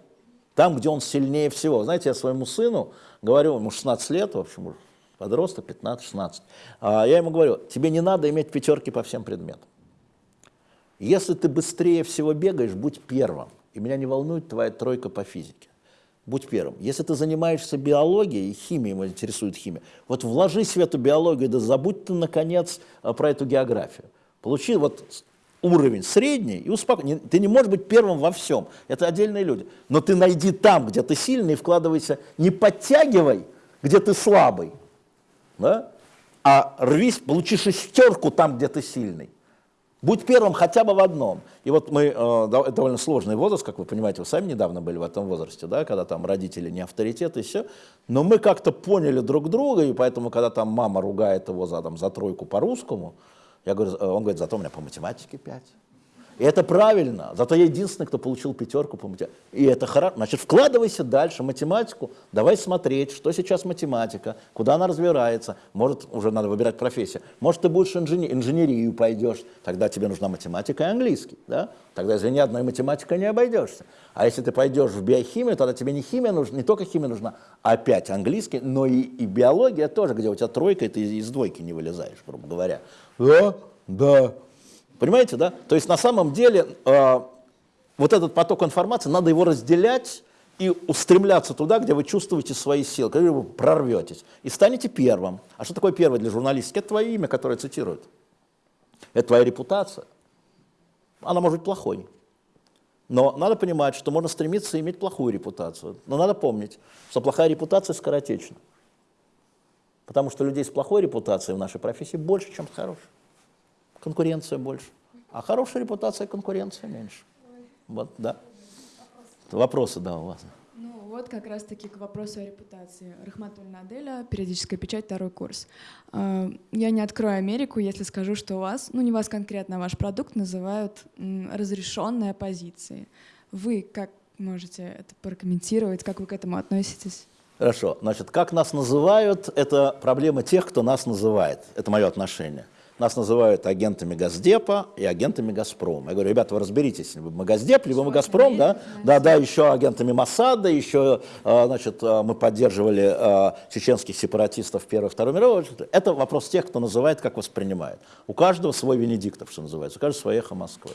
там, где он сильнее всего. Знаете, я своему сыну говорю, ему 16 лет, в общем, подросток, 15-16, а я ему говорю, тебе не надо иметь пятерки по всем предметам. Если ты быстрее всего бегаешь, будь первым, и меня не волнует твоя тройка по физике будь первым. Если ты занимаешься биологией, химией, его интересует химия, вот вложись в эту биологию, да забудь ты, наконец, э, про эту географию. Получи вот уровень средний и успокойся. Ты не можешь быть первым во всем, это отдельные люди. Но ты найди там, где ты сильный, и вкладывайся, не подтягивай, где ты слабый, да? а рвись, получи шестерку там, где ты сильный. Будь первым хотя бы в одном. И вот мы, э, это довольно сложный возраст, как вы понимаете, вы сами недавно были в этом возрасте, да, когда там родители не авторитеты и все. Но мы как-то поняли друг друга, и поэтому, когда там мама ругает его за, там, за тройку по-русскому, я говорю, э, он говорит, зато у меня по математике пять. И это правильно. Зато я единственный, кто получил пятерку по математике. И это хорошо. Значит, вкладывайся дальше математику. Давай смотреть, что сейчас математика, куда она развивается. Может, уже надо выбирать профессию. Может, ты будешь инженер, инженерию пойдешь. Тогда тебе нужна математика и английский. Да? Тогда, извини, одной математикой не обойдешься. А если ты пойдешь в биохимию, тогда тебе не химия нужна, не только химия нужна, а опять английский, но и, и биология тоже, где у тебя тройка, и ты из двойки не вылезаешь, грубо говоря. Да, да, Понимаете, да? То есть на самом деле э, вот этот поток информации, надо его разделять и устремляться туда, где вы чувствуете свои силы, когда вы прорветесь, и станете первым. А что такое первое для журналистики? Это твое имя, которое цитируют. Это твоя репутация. Она может быть плохой. Но надо понимать, что можно стремиться иметь плохую репутацию. Но надо помнить, что плохая репутация скоротечна. Потому что людей с плохой репутацией в нашей профессии больше, чем с хорошей конкуренция больше. А хорошая репутация, конкуренция меньше. Вот, да. Вопросы, да, у вас. Ну, вот как раз-таки к вопросу о репутации. Рахматульна Аделя, периодическая печать, второй курс. А, я не открою Америку, если скажу, что у вас, ну не вас конкретно, а ваш продукт называют разрешенной оппозицией. Вы как можете это прокомментировать, как вы к этому относитесь? Хорошо. Значит, как нас называют, это проблема тех, кто нас называет. Это мое отношение. Нас называют агентами Газдепа и агентами Газпрома. Я говорю, ребята, вы разберитесь, либо мы Газдеп, либо мы Газпром, да? Да, да, еще агентами Масада, еще, а, значит, а, мы поддерживали а, чеченских сепаратистов Первой и Второй мировой. Это вопрос тех, кто называет, как воспринимает. У каждого свой Венедиктов, что называется, у каждого свое эхо Москвы.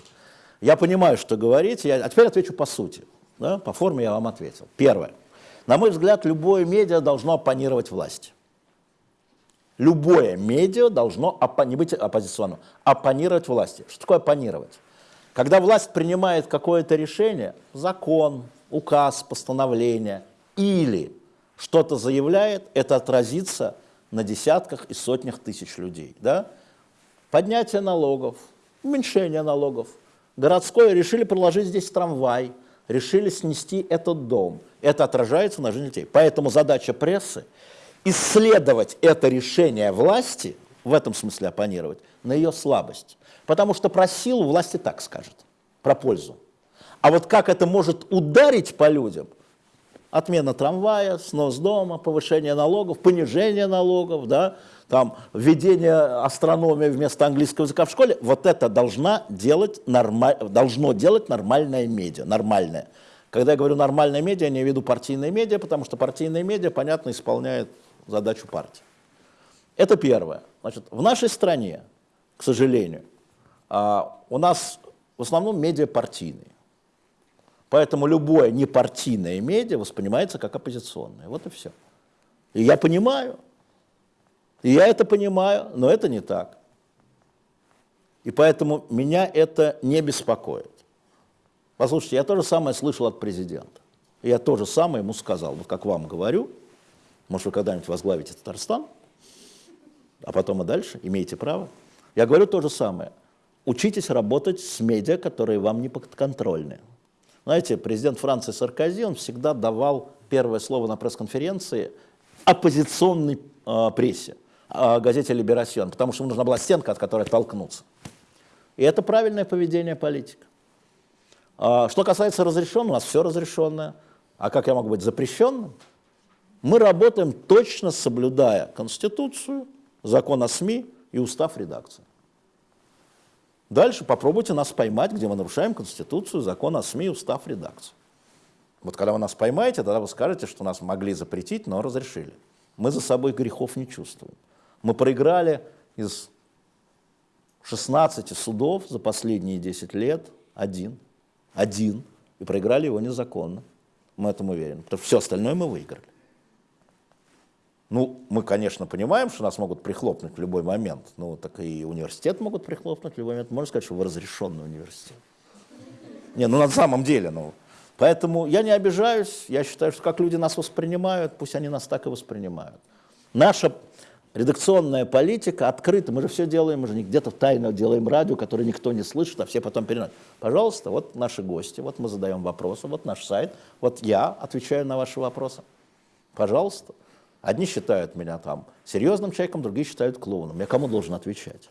Я понимаю, что говорите, я, а теперь отвечу по сути. Да? По форме я вам ответил. Первое. На мой взгляд, любое медиа должно оппонировать власти. Любое медиа должно не быть оппозиционным, оппонировать власти. Что такое оппонировать? Когда власть принимает какое-то решение, закон, указ, постановление или что-то заявляет, это отразится на десятках и сотнях тысяч людей. Да? Поднятие налогов, уменьшение налогов. Городское решили проложить здесь трамвай, решили снести этот дом. Это отражается на жизни детей. Поэтому задача прессы – исследовать это решение власти, в этом смысле оппонировать, на ее слабость. Потому что про силу власти так скажет, про пользу. А вот как это может ударить по людям – отмена трамвая, снос дома, повышение налогов, понижение налогов, да, там, введение астрономии вместо английского языка в школе, вот это должна делать нормаль, должно делать нормальная медиа, нормальная. Когда я говорю нормальная медиа, я не веду партийные медиа, потому что партийные медиа, понятно, исполняют задачу партии. Это первое. Значит, в нашей стране, к сожалению, а, у нас в основном медиа партийные. Поэтому любое непартийное медиа воспринимается как оппозиционное. Вот и все. И я понимаю, и я это понимаю, но это не так. И поэтому меня это не беспокоит. Послушайте, я то же самое слышал от президента. Я то же самое ему сказал, вот как вам говорю, может, вы когда-нибудь возглавите Татарстан, а потом и дальше, имеете право. Я говорю то же самое. Учитесь работать с медиа, которые вам не подконтрольны. Знаете, президент Франции Саркози, он всегда давал первое слово на пресс-конференции оппозиционной э, прессе, э, газете «Либерасьон», потому что ему нужна была стенка, от которой толкнуться. И это правильное поведение политика. А, что касается разрешенного, у нас все разрешенное. А как я могу быть запрещенным? Мы работаем точно соблюдая Конституцию, закон о СМИ и устав редакции. Дальше попробуйте нас поймать, где мы нарушаем Конституцию, закон о СМИ, устав, редакцию. Вот когда вы нас поймаете, тогда вы скажете, что нас могли запретить, но разрешили. Мы за собой грехов не чувствуем. Мы проиграли из 16 судов за последние 10 лет один. Один. И проиграли его незаконно. Мы этому уверены. Все остальное мы выиграли. Ну, мы, конечно, понимаем, что нас могут прихлопнуть в любой момент. Ну, так и университет могут прихлопнуть в любой момент. Можно сказать, что вы разрешенный университет. Не, ну на самом деле, ну. Поэтому я не обижаюсь, я считаю, что как люди нас воспринимают, пусть они нас так и воспринимают. Наша редакционная политика открыта, мы же все делаем, мы же не где-то тайно делаем радио, которое никто не слышит, а все потом переносят. Пожалуйста, вот наши гости, вот мы задаем вопросы, вот наш сайт, вот я отвечаю на ваши вопросы. Пожалуйста. Одни считают меня там серьезным человеком, другие считают клоуном. Я кому должен отвечать?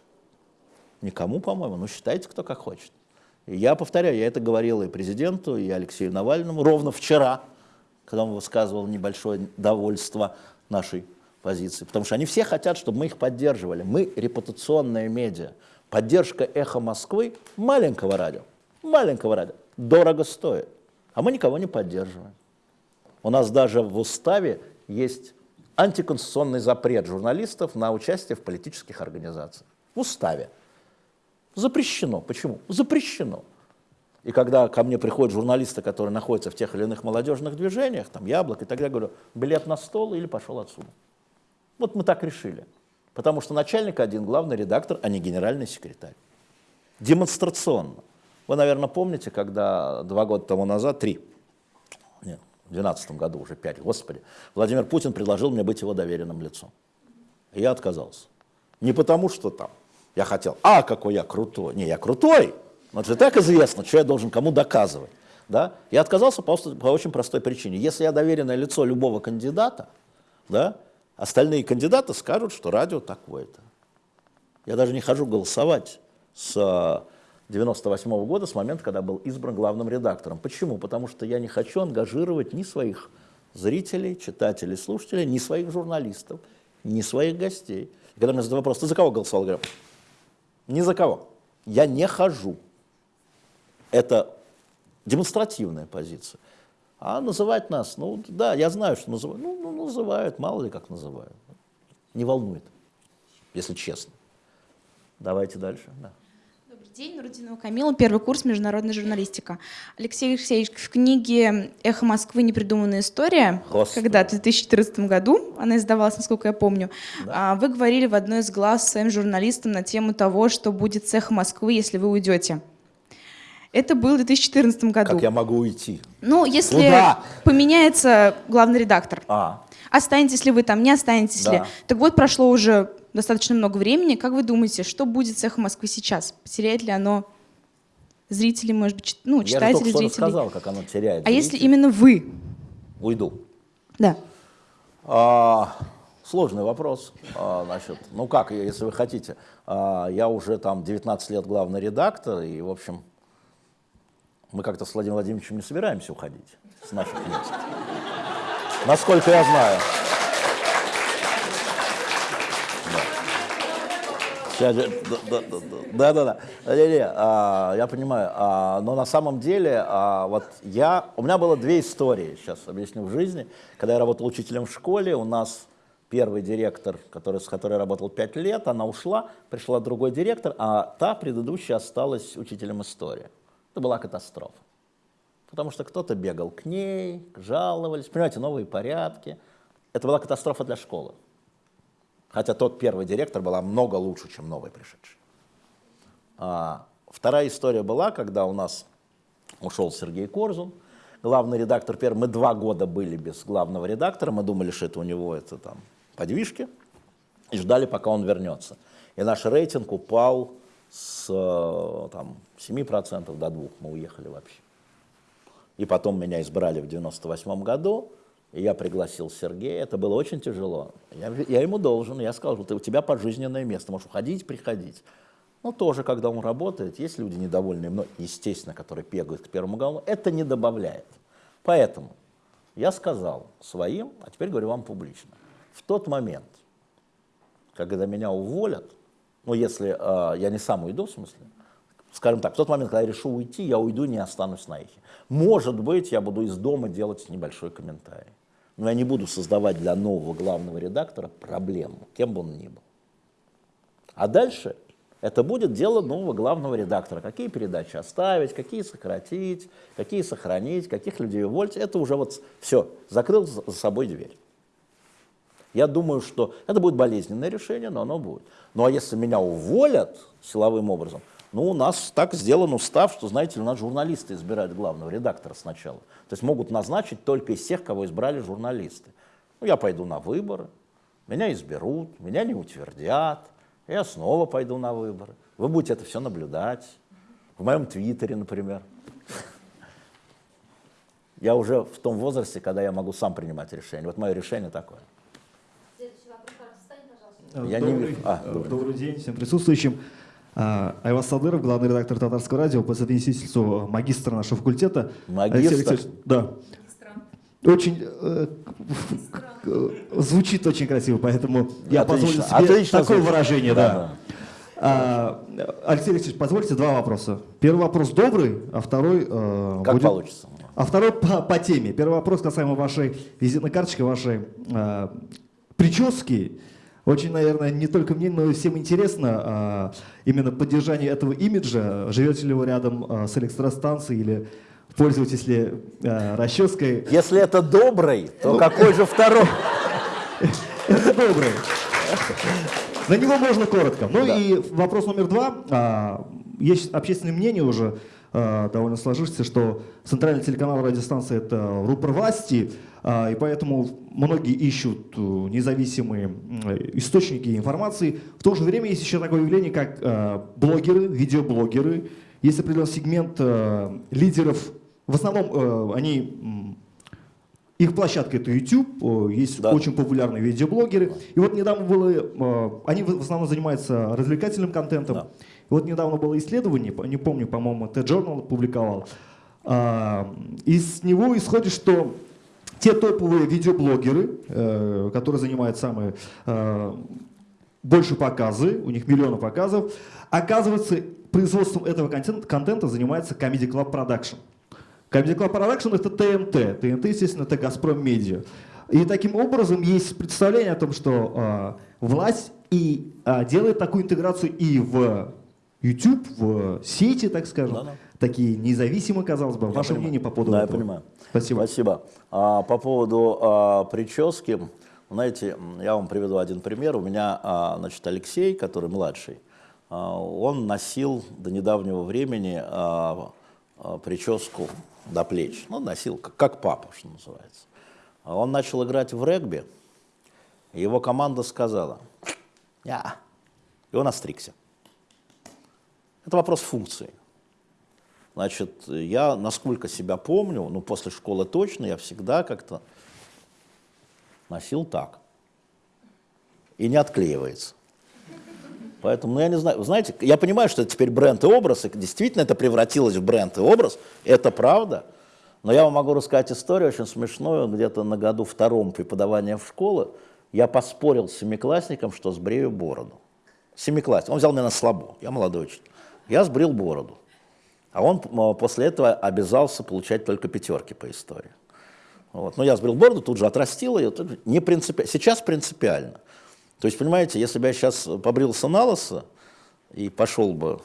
Никому, по-моему, ну считайте, кто как хочет. И я повторяю, я это говорил и президенту, и Алексею Навальному ровно вчера, когда он высказывал небольшое довольство нашей позиции. Потому что они все хотят, чтобы мы их поддерживали. Мы репутационная медиа. Поддержка «Эхо Москвы» маленького радио, маленького радио, дорого стоит. А мы никого не поддерживаем. У нас даже в уставе есть антиконституционный запрет журналистов на участие в политических организациях. В уставе. Запрещено. Почему? Запрещено. И когда ко мне приходят журналисты, которые находятся в тех или иных молодежных движениях, там яблок и так далее, говорю, билет на стол или пошел отсюда. Вот мы так решили. Потому что начальник один, главный редактор, а не генеральный секретарь. Демонстрационно. Вы, наверное, помните, когда два года тому назад, три, нет, в 2012 году, уже пять, господи, Владимир Путин предложил мне быть его доверенным лицом. Я отказался. Не потому, что там я хотел, а, какой я крутой. Не, я крутой, но это так известно, что я должен кому доказывать. Да? Я отказался по, по очень простой причине. Если я доверенное лицо любого кандидата, да, остальные кандидаты скажут, что радио такое-то. Я даже не хожу голосовать с 98 -го года, с момента, когда был избран главным редактором. Почему? Потому что я не хочу ангажировать ни своих зрителей, читателей, слушателей, ни своих журналистов, ни своих гостей. И когда мне задают вопрос, ты за кого голосовал? Я говорю, ни за кого. Я не хожу. Это демонстративная позиция. А называть нас, ну да, я знаю, что называют. Ну, ну называют, мало ли как называют. Не волнует, если честно. Давайте дальше. Да. День, Нурудинова Камила, первый курс международная журналистика. Алексей Алексеевич, в книге «Эхо Москвы. Непридуманная история», Господи. когда в 2014 году, она издавалась, насколько я помню, а, вы говорили в одной из глаз своим журналистам на тему того, что будет с «Эхо Москвы», если вы уйдете. Это было в 2014 году. Как я могу уйти? Ну, если Куда? поменяется главный редактор, А, останетесь ли вы там, не останетесь Да. ли. Так вот, прошло уже достаточно много времени. Как вы думаете, что будет с «Эхо Москвы» сейчас? Потеряет ли оно зрителей, может быть, ну, я же только рассказал, как оно теряет А если зрителей. именно вы? Уйду. Да. А, сложный вопрос. А, значит, ну как, если вы хотите, а, я уже там 19 лет главный редактор, и, в общем, мы как-то с Владимиром Владимировичем не собираемся уходить с наших мест. Насколько я знаю. Да. Да, да, да. Не, не, а, я понимаю, а, но на самом деле, а, вот я, у меня было две истории, сейчас объясню, в жизни. Когда я работал учителем в школе, у нас первый директор, который, с которой я работал пять лет, она ушла, пришла другой директор, а та предыдущая осталась учителем истории. Это была катастрофа. Потому что кто-то бегал к ней, жаловались, понимаете, новые порядки. Это была катастрофа для школы. Хотя тот первый директор была много лучше, чем новый пришедший. А, вторая история была, когда у нас ушел Сергей Корзун, главный редактор первый. Мы два года были без главного редактора, мы думали, что это у него это там подвижки, и ждали, пока он вернется. И наш рейтинг упал с э, там, 7% до 2%, мы уехали вообще. И потом меня избрали в 98 году, и я пригласил Сергея. Это было очень тяжело. Я, я ему должен, я сказал, ты, у тебя пожизненное место, можешь уходить, приходить. Но тоже, когда он работает, есть люди недовольные мной, естественно, которые бегают к первому голову, это не добавляет. Поэтому я сказал своим, а теперь говорю вам публично, в тот момент, когда меня уволят, ну, если э, я не сам уйду, в смысле, скажем так, в тот момент, когда я решу уйти, я уйду не останусь на эхе. Может быть, я буду из дома делать небольшой комментарий. Но я не буду создавать для нового главного редактора проблему, кем бы он ни был. А дальше это будет дело нового главного редактора. Какие передачи оставить, какие сократить, какие сохранить, каких людей уволить. Это уже вот все, закрыл за собой дверь. Я думаю, что это будет болезненное решение, но оно будет. Ну а если меня уволят силовым образом, ну у нас так сделан устав, что, знаете у нас журналисты избирают главного редактора сначала. То есть могут назначить только из тех, кого избрали журналисты. Ну я пойду на выборы, меня изберут, меня не утвердят, я снова пойду на выборы. Вы будете это все наблюдать. В моем твиттере, например. Я уже в том возрасте, когда я могу сам принимать решение. Вот мое решение такое. Я не добрый, вижу. А, добрый. добрый день всем присутствующим. А, Айваз Садыров, главный редактор Татарского радио, по совместительству магистр нашего факультета. Магистр? Алексей Да. Очень э, э, звучит очень красиво, поэтому я позволю себе отлично такое звучит. выражение, Да, да. А, Алексей Алексеевич, позвольте два вопроса. Первый вопрос добрый, а второй э, Как будет- получится. а второй по, по теме. Первый вопрос касаемо вашей визитной карточки, вашей э, прически. Очень, наверное, не только мне, но и всем интересно а, именно поддержание этого имиджа. Живете ли вы рядом а, с электростанцией или пользуетесь ли а, расческой? Если это добрый, то какой же второй? Это добрый. На него можно коротко. Ну и вопрос номер два. Есть общественное мнение уже довольно сложившееся, что центральный телеканал радиостанции это рупор власти, а, и поэтому многие ищут э, независимые источники информации. В то же время есть еще такое явление, как блогеры, видеоблогеры. Есть определенный сегмент э, лидеров. В основном э, они их площадка это YouTube, э, есть Да. очень популярные видеоблогеры. И вот недавно было, э, они в основном занимаются развлекательным контентом. Да. Вот недавно было исследование, не помню, по-моему, T-Journal публиковал. А, Из него исходит, что те топовые видеоблогеры, э, которые занимают самые э, больше показы, у них миллионы показов, оказывается, производством этого контента, контента занимается Comedy Club Production. Comedy Club Production это ТНТ. ТНТ, естественно, это Газпром Медиа. И таким образом есть представление о том, что а, власть и а, делает такую интеграцию и в YouTube в сети, так скажем, Да-да. такие независимые, казалось бы. Ваше понимаю. мнение по поводу Да, я этого? понимаю. Спасибо. Спасибо. А, по поводу а, прически, знаете, я вам приведу один пример. У меня, а, значит, Алексей, который младший, а, он носил до недавнего времени а, а, прическу до плеч. Ну, носил как, как папа, что называется. А Он начал играть в регби, его команда сказала, «Я». и он остригся. Это вопрос функции. Значит, я, насколько себя помню, ну, после школы точно, я всегда как-то носил так. И не отклеивается. Поэтому, ну, я не знаю, вы знаете, я понимаю, что это теперь бренд и образ, и действительно это превратилось в бренд и образ, это правда. Но я вам могу рассказать историю очень смешную. Где-то на году втором преподавания в школе я поспорил с семиклассником, что сбрею бороду. Семиклассник. Он взял меня на слабо, я молодой учитель. Я сбрил бороду. А он м, после этого обязался получать только пятерки по истории. Вот. Но я сбрил бороду, тут же отрастил ее. Не принципи... Сейчас принципиально. То есть, понимаете, если бы я сейчас побрился на лысо и пошел бы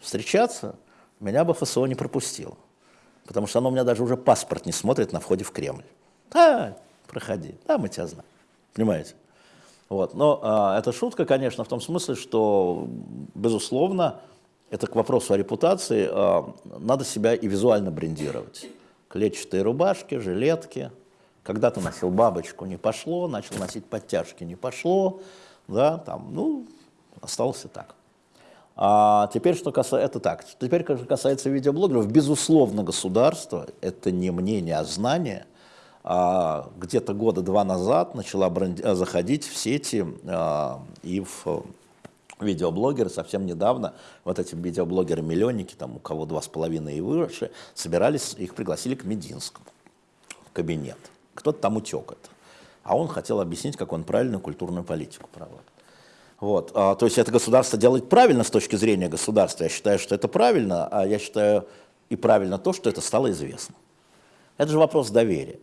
встречаться, меня бы ФСО не пропустило. Потому что оно у меня даже уже паспорт не смотрит на входе в Кремль. Да, проходи, да, мы тебя знаем. Понимаете? Вот. Но а, это шутка, конечно, в том смысле, что, безусловно, это к вопросу о репутации, а, надо себя и визуально брендировать. Клетчатые рубашки, жилетки. Когда-то носил бабочку, не пошло, начал носить подтяжки, не пошло. Да, там, ну, остался так. А теперь, что касается, это так. Теперь, что касается видеоблогеров, безусловно, государство, это не мнение, а знание, а, где-то года два назад начала бренди- заходить в сети а, и в видеоблогеры. Совсем недавно вот эти видеоблогеры-миллионники, там у кого два с половиной и выше, собирались, их пригласили к Мединскому в кабинет. Кто-то там утек это. А он хотел объяснить, как он правильную культурную политику проводит. Вот. а, то есть это государство делает правильно с точки зрения государства. Я считаю, что это правильно, а я считаю и правильно то, что это стало известно. Это же вопрос доверия.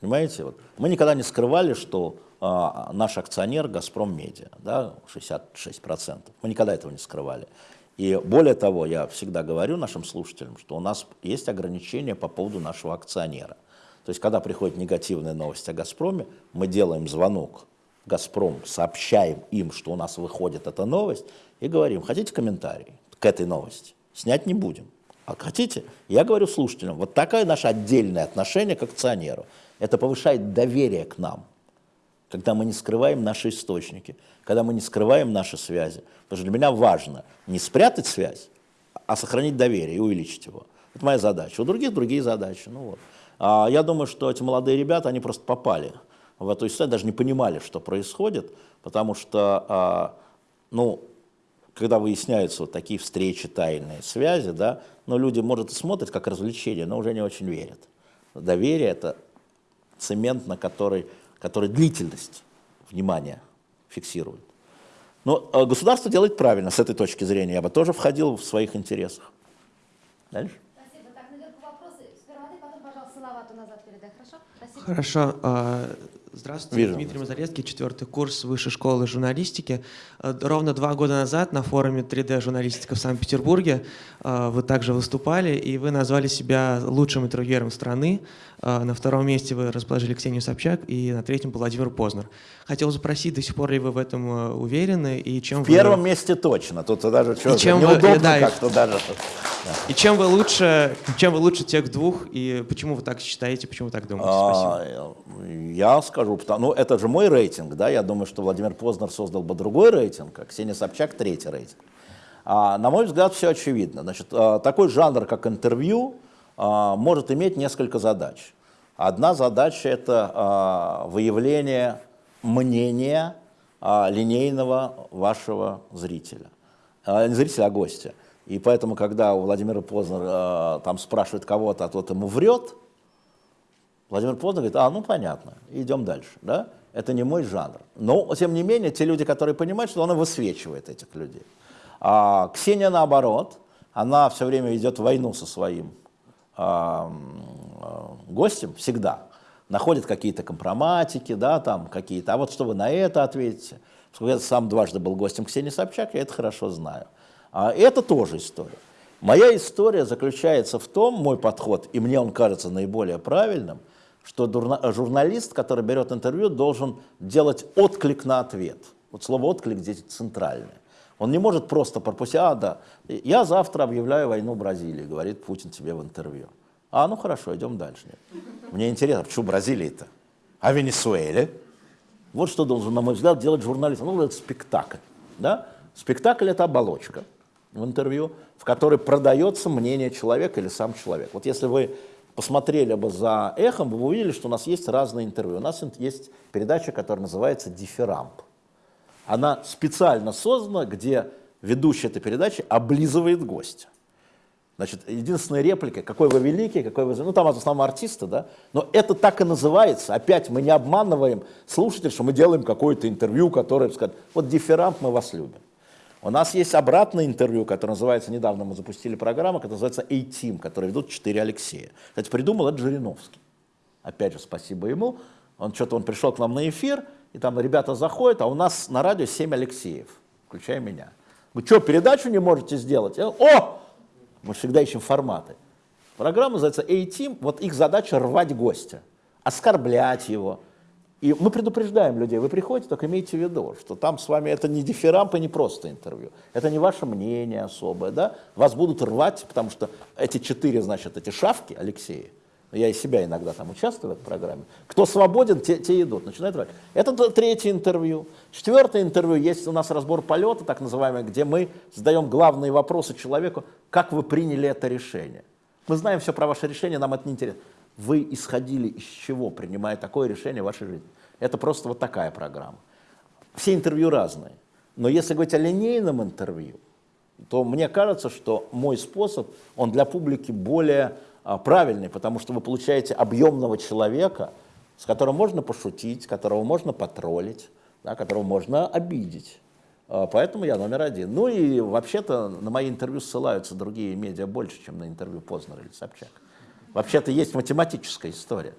Понимаете? Вот. Мы никогда не скрывали, что а, наш акционер «Газпром Медиа», да, 66%. Мы никогда этого не скрывали. И более того, я всегда говорю нашим слушателям, что у нас есть ограничения по поводу нашего акционера. То есть, когда приходит негативная новость о «Газпроме», мы делаем звонок «Газпром», сообщаем им, что у нас выходит эта новость, и говорим, хотите комментарий к этой новости? Снять не будем. А хотите? Я говорю слушателям, вот такое наше отдельное отношение к акционеру. Это повышает доверие к нам, когда мы не скрываем наши источники, когда мы не скрываем наши связи. Потому что для меня важно не спрятать связь, а сохранить доверие и увеличить его. Это моя задача. У других другие задачи. Ну вот. а я думаю, что эти молодые ребята, они просто попали в эту историю, даже не понимали, что происходит, потому что, а, ну, когда выясняются вот такие встречи, тайные связи, да, но люди, может, и смотрят как развлечение, но уже не очень верят. Доверие – это цемент, на который, который длительность внимания фиксирует. Но э, государство делает правильно с этой точки зрения. Я бы тоже входил в своих интересах. Дальше. Спасибо. Так, наверху вопросы. Сперва ты, потом, пожалуйста, Салавату назад передай, хорошо? Спасибо. Хорошо. а, Здравствуйте, Вижу. Дмитрий Мазарецкий, четвертый курс Высшей школы журналистики. А, Ровно два года назад на форуме 3D-журналистика в Санкт-Петербурге а, вы также выступали, и вы назвали себя лучшим интервьюером страны. А, На втором месте вы расположили Ксению Собчак, и на третьем был Владимир Познер. Хотел спросить, до сих пор ли вы в этом а, уверены, и чем В вы... первом месте точно. Тут даже что, чем вы- неудобно да, и- как-то даже. И чем вы лучше, чем вы лучше тех двух, и почему вы так считаете, почему вы так думаете? Спасибо. А, Я скажу, потому, ну это же мой рейтинг, да, я думаю, что Владимир Познер создал бы другой рейтинг, а Ксения Собчак третий рейтинг. А, на мой взгляд, все очевидно. Значит, а, такой жанр, как интервью, может иметь несколько задач. Одна задача – это а, выявление мнения а, линейного вашего зрителя. А, Не зрителя, а гостя. И поэтому, когда у Владимира Познера а, там спрашивает кого-то, а тот ему врет, Владимир Познер говорит, а, ну понятно, идем дальше, да? Это не мой жанр. Но, тем не менее, те люди, которые понимают, что она высвечивает этих людей. А Ксения, наоборот, она все время ведет войну со своим а, а, гостем, всегда. Находит какие-то компроматики, да, там какие-то. А вот что вы на это ответите? Поскольку я сам дважды был гостем Ксении Собчак, я это хорошо знаю. А это тоже история. Моя история заключается в том, мой подход, и мне он кажется наиболее правильным, что журналист, который берет интервью, должен делать отклик на ответ. Вот слово «отклик» здесь центральное. Он не может просто пропустить, а, да, я завтра объявляю войну Бразилии, говорит Путин тебе в интервью. А, ну хорошо, идем дальше. Мне интересно, почему Бразилия-то? А Венесуэле? Вот что должен, на мой взгляд, делать журналист. Ну, это спектакль. Да? Спектакль — это оболочка в интервью, в которой продается мнение человека или сам человек. Вот если вы посмотрели бы за эхом, вы бы увидели, что у нас есть разные интервью. У нас есть передача, которая называется «Дифирамп». Она специально создана, где ведущий этой передачи облизывает гостя. Значит, единственная реплика, какой вы великий, какой вы... Ну, там в основном артисты, да? Но это так и называется. Опять мы не обманываем слушателей, что мы делаем какое-то интервью, которое скажет, вот дифферамп, мы вас любим. У нас есть обратное интервью, которое называется, недавно мы запустили программу, которая называется A-Team, которую ведут четыре Алексея. Кстати, придумал это Жириновский. Опять же, спасибо ему. Он что-то, он пришел к нам на эфир, и там ребята заходят, а у нас на радио 7 Алексеев, включая меня. Вы что, передачу не можете сделать? О! Мы всегда ищем форматы. Программа называется A-Team, вот их задача рвать гостя, оскорблять его. И мы предупреждаем людей, вы приходите, только имейте в виду, что там с вами это не дифирамп и не просто интервью. Это не ваше мнение особое, да? Вас будут рвать, потому что эти четыре, значит, эти шавки, Алексея, я и себя иногда там участвую в этой программе. Кто свободен, те, те идут, начинают рвать. Это третье интервью. Четвертое интервью, есть у нас разбор полета, так называемый, где мы задаем главные вопросы человеку, как вы приняли это решение. Мы знаем все про ваше решение, нам это не интересно. Вы исходили из чего, принимая такое решение в вашей жизни? Это просто вот такая программа. Все интервью разные. Но если говорить о линейном интервью, то мне кажется, что мой способ, он для публики более правильный, потому что вы получаете объемного человека, с которым можно пошутить, которого можно потроллить, да, которого можно обидеть. А, поэтому я номер один. Ну и вообще-то на мои интервью ссылаются другие медиа больше, чем на интервью Познера или Собчак. Вообще-то есть математическая история.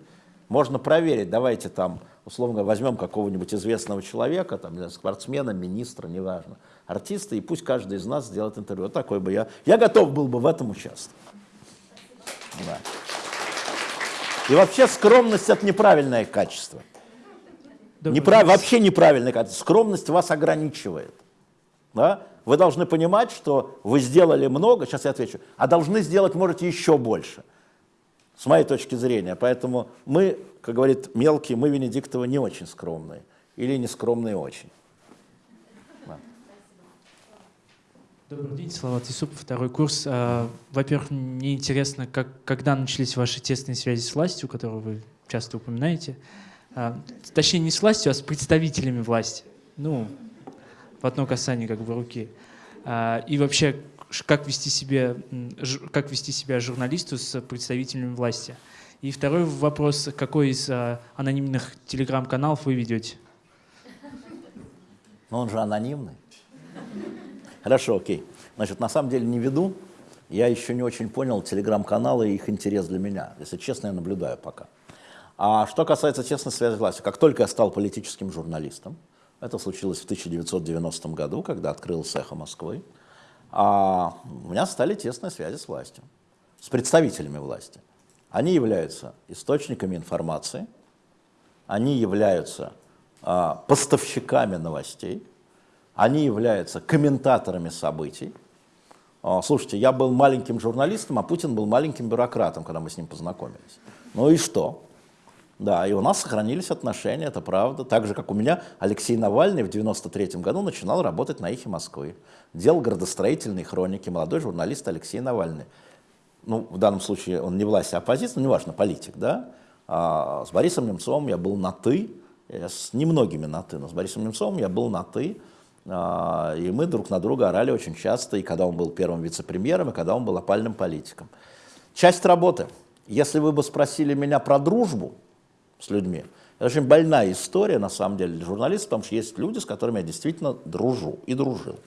Можно проверить, давайте там, условно возьмем какого-нибудь известного человека, там, спортсмена, министра, неважно, артиста, и пусть каждый из нас сделает интервью. Вот такой бы я. Я готов был бы в этом участвовать. Да. И вообще скромность – это неправильное качество. Неправ... Вообще неправильное качество. Скромность вас ограничивает. Да? Вы должны понимать, что вы сделали много, сейчас я отвечу, а должны сделать, можете, еще больше. С моей точки зрения. Поэтому мы, как говорит мелкий, мы Венедиктовы не очень скромные. Или не скромные очень. Добрый день, Салават Исупов, второй курс. А, во-первых, мне интересно, как, когда начались ваши тесные связи с властью, которую вы часто упоминаете. А, точнее, не с властью, а с представителями власти. Ну, в одно касание как бы руки. А, и вообще, как вести, себе, как вести себя журналисту с представителями власти. И второй вопрос, какой из анонимных телеграм-каналов вы ведете? Ну, он же анонимный. Хорошо, окей. Значит, на самом деле не веду. Я еще не очень понял телеграм-каналы и их интерес для меня. Если честно, я наблюдаю пока. А что касается тесной связи власти, как только я стал политическим журналистом, это случилось в 1990 году, когда открылся «Эхо Москвы», а у меня стали тесные связи с властью, с представителями власти. Они являются источниками информации, они являются а, поставщиками новостей, они являются комментаторами событий. А, слушайте, я был маленьким журналистом, а Путин был маленьким бюрократом, когда мы с ним познакомились. Ну и что? Да, и у нас сохранились отношения, это правда. Так же, как у меня Алексей Навальный в 93 году начинал работать на «Эхе Москвы». Делал градостроительные хроники, молодой журналист Алексей Навальный. Ну, в данном случае он не власть, а оппозиция, ну, неважно, политик, да. А с Борисом Немцовым я был на «ты», с немногими на «ты», но с Борисом Немцовым я был на «ты». А, и мы друг на друга орали очень часто, и когда он был первым вице-премьером, и когда он был опальным политиком. Часть работы. Если вы бы спросили меня про дружбу с людьми, это очень больная история, на самом деле, для журналистов, потому что есть люди, с которыми я действительно дружу и дружил.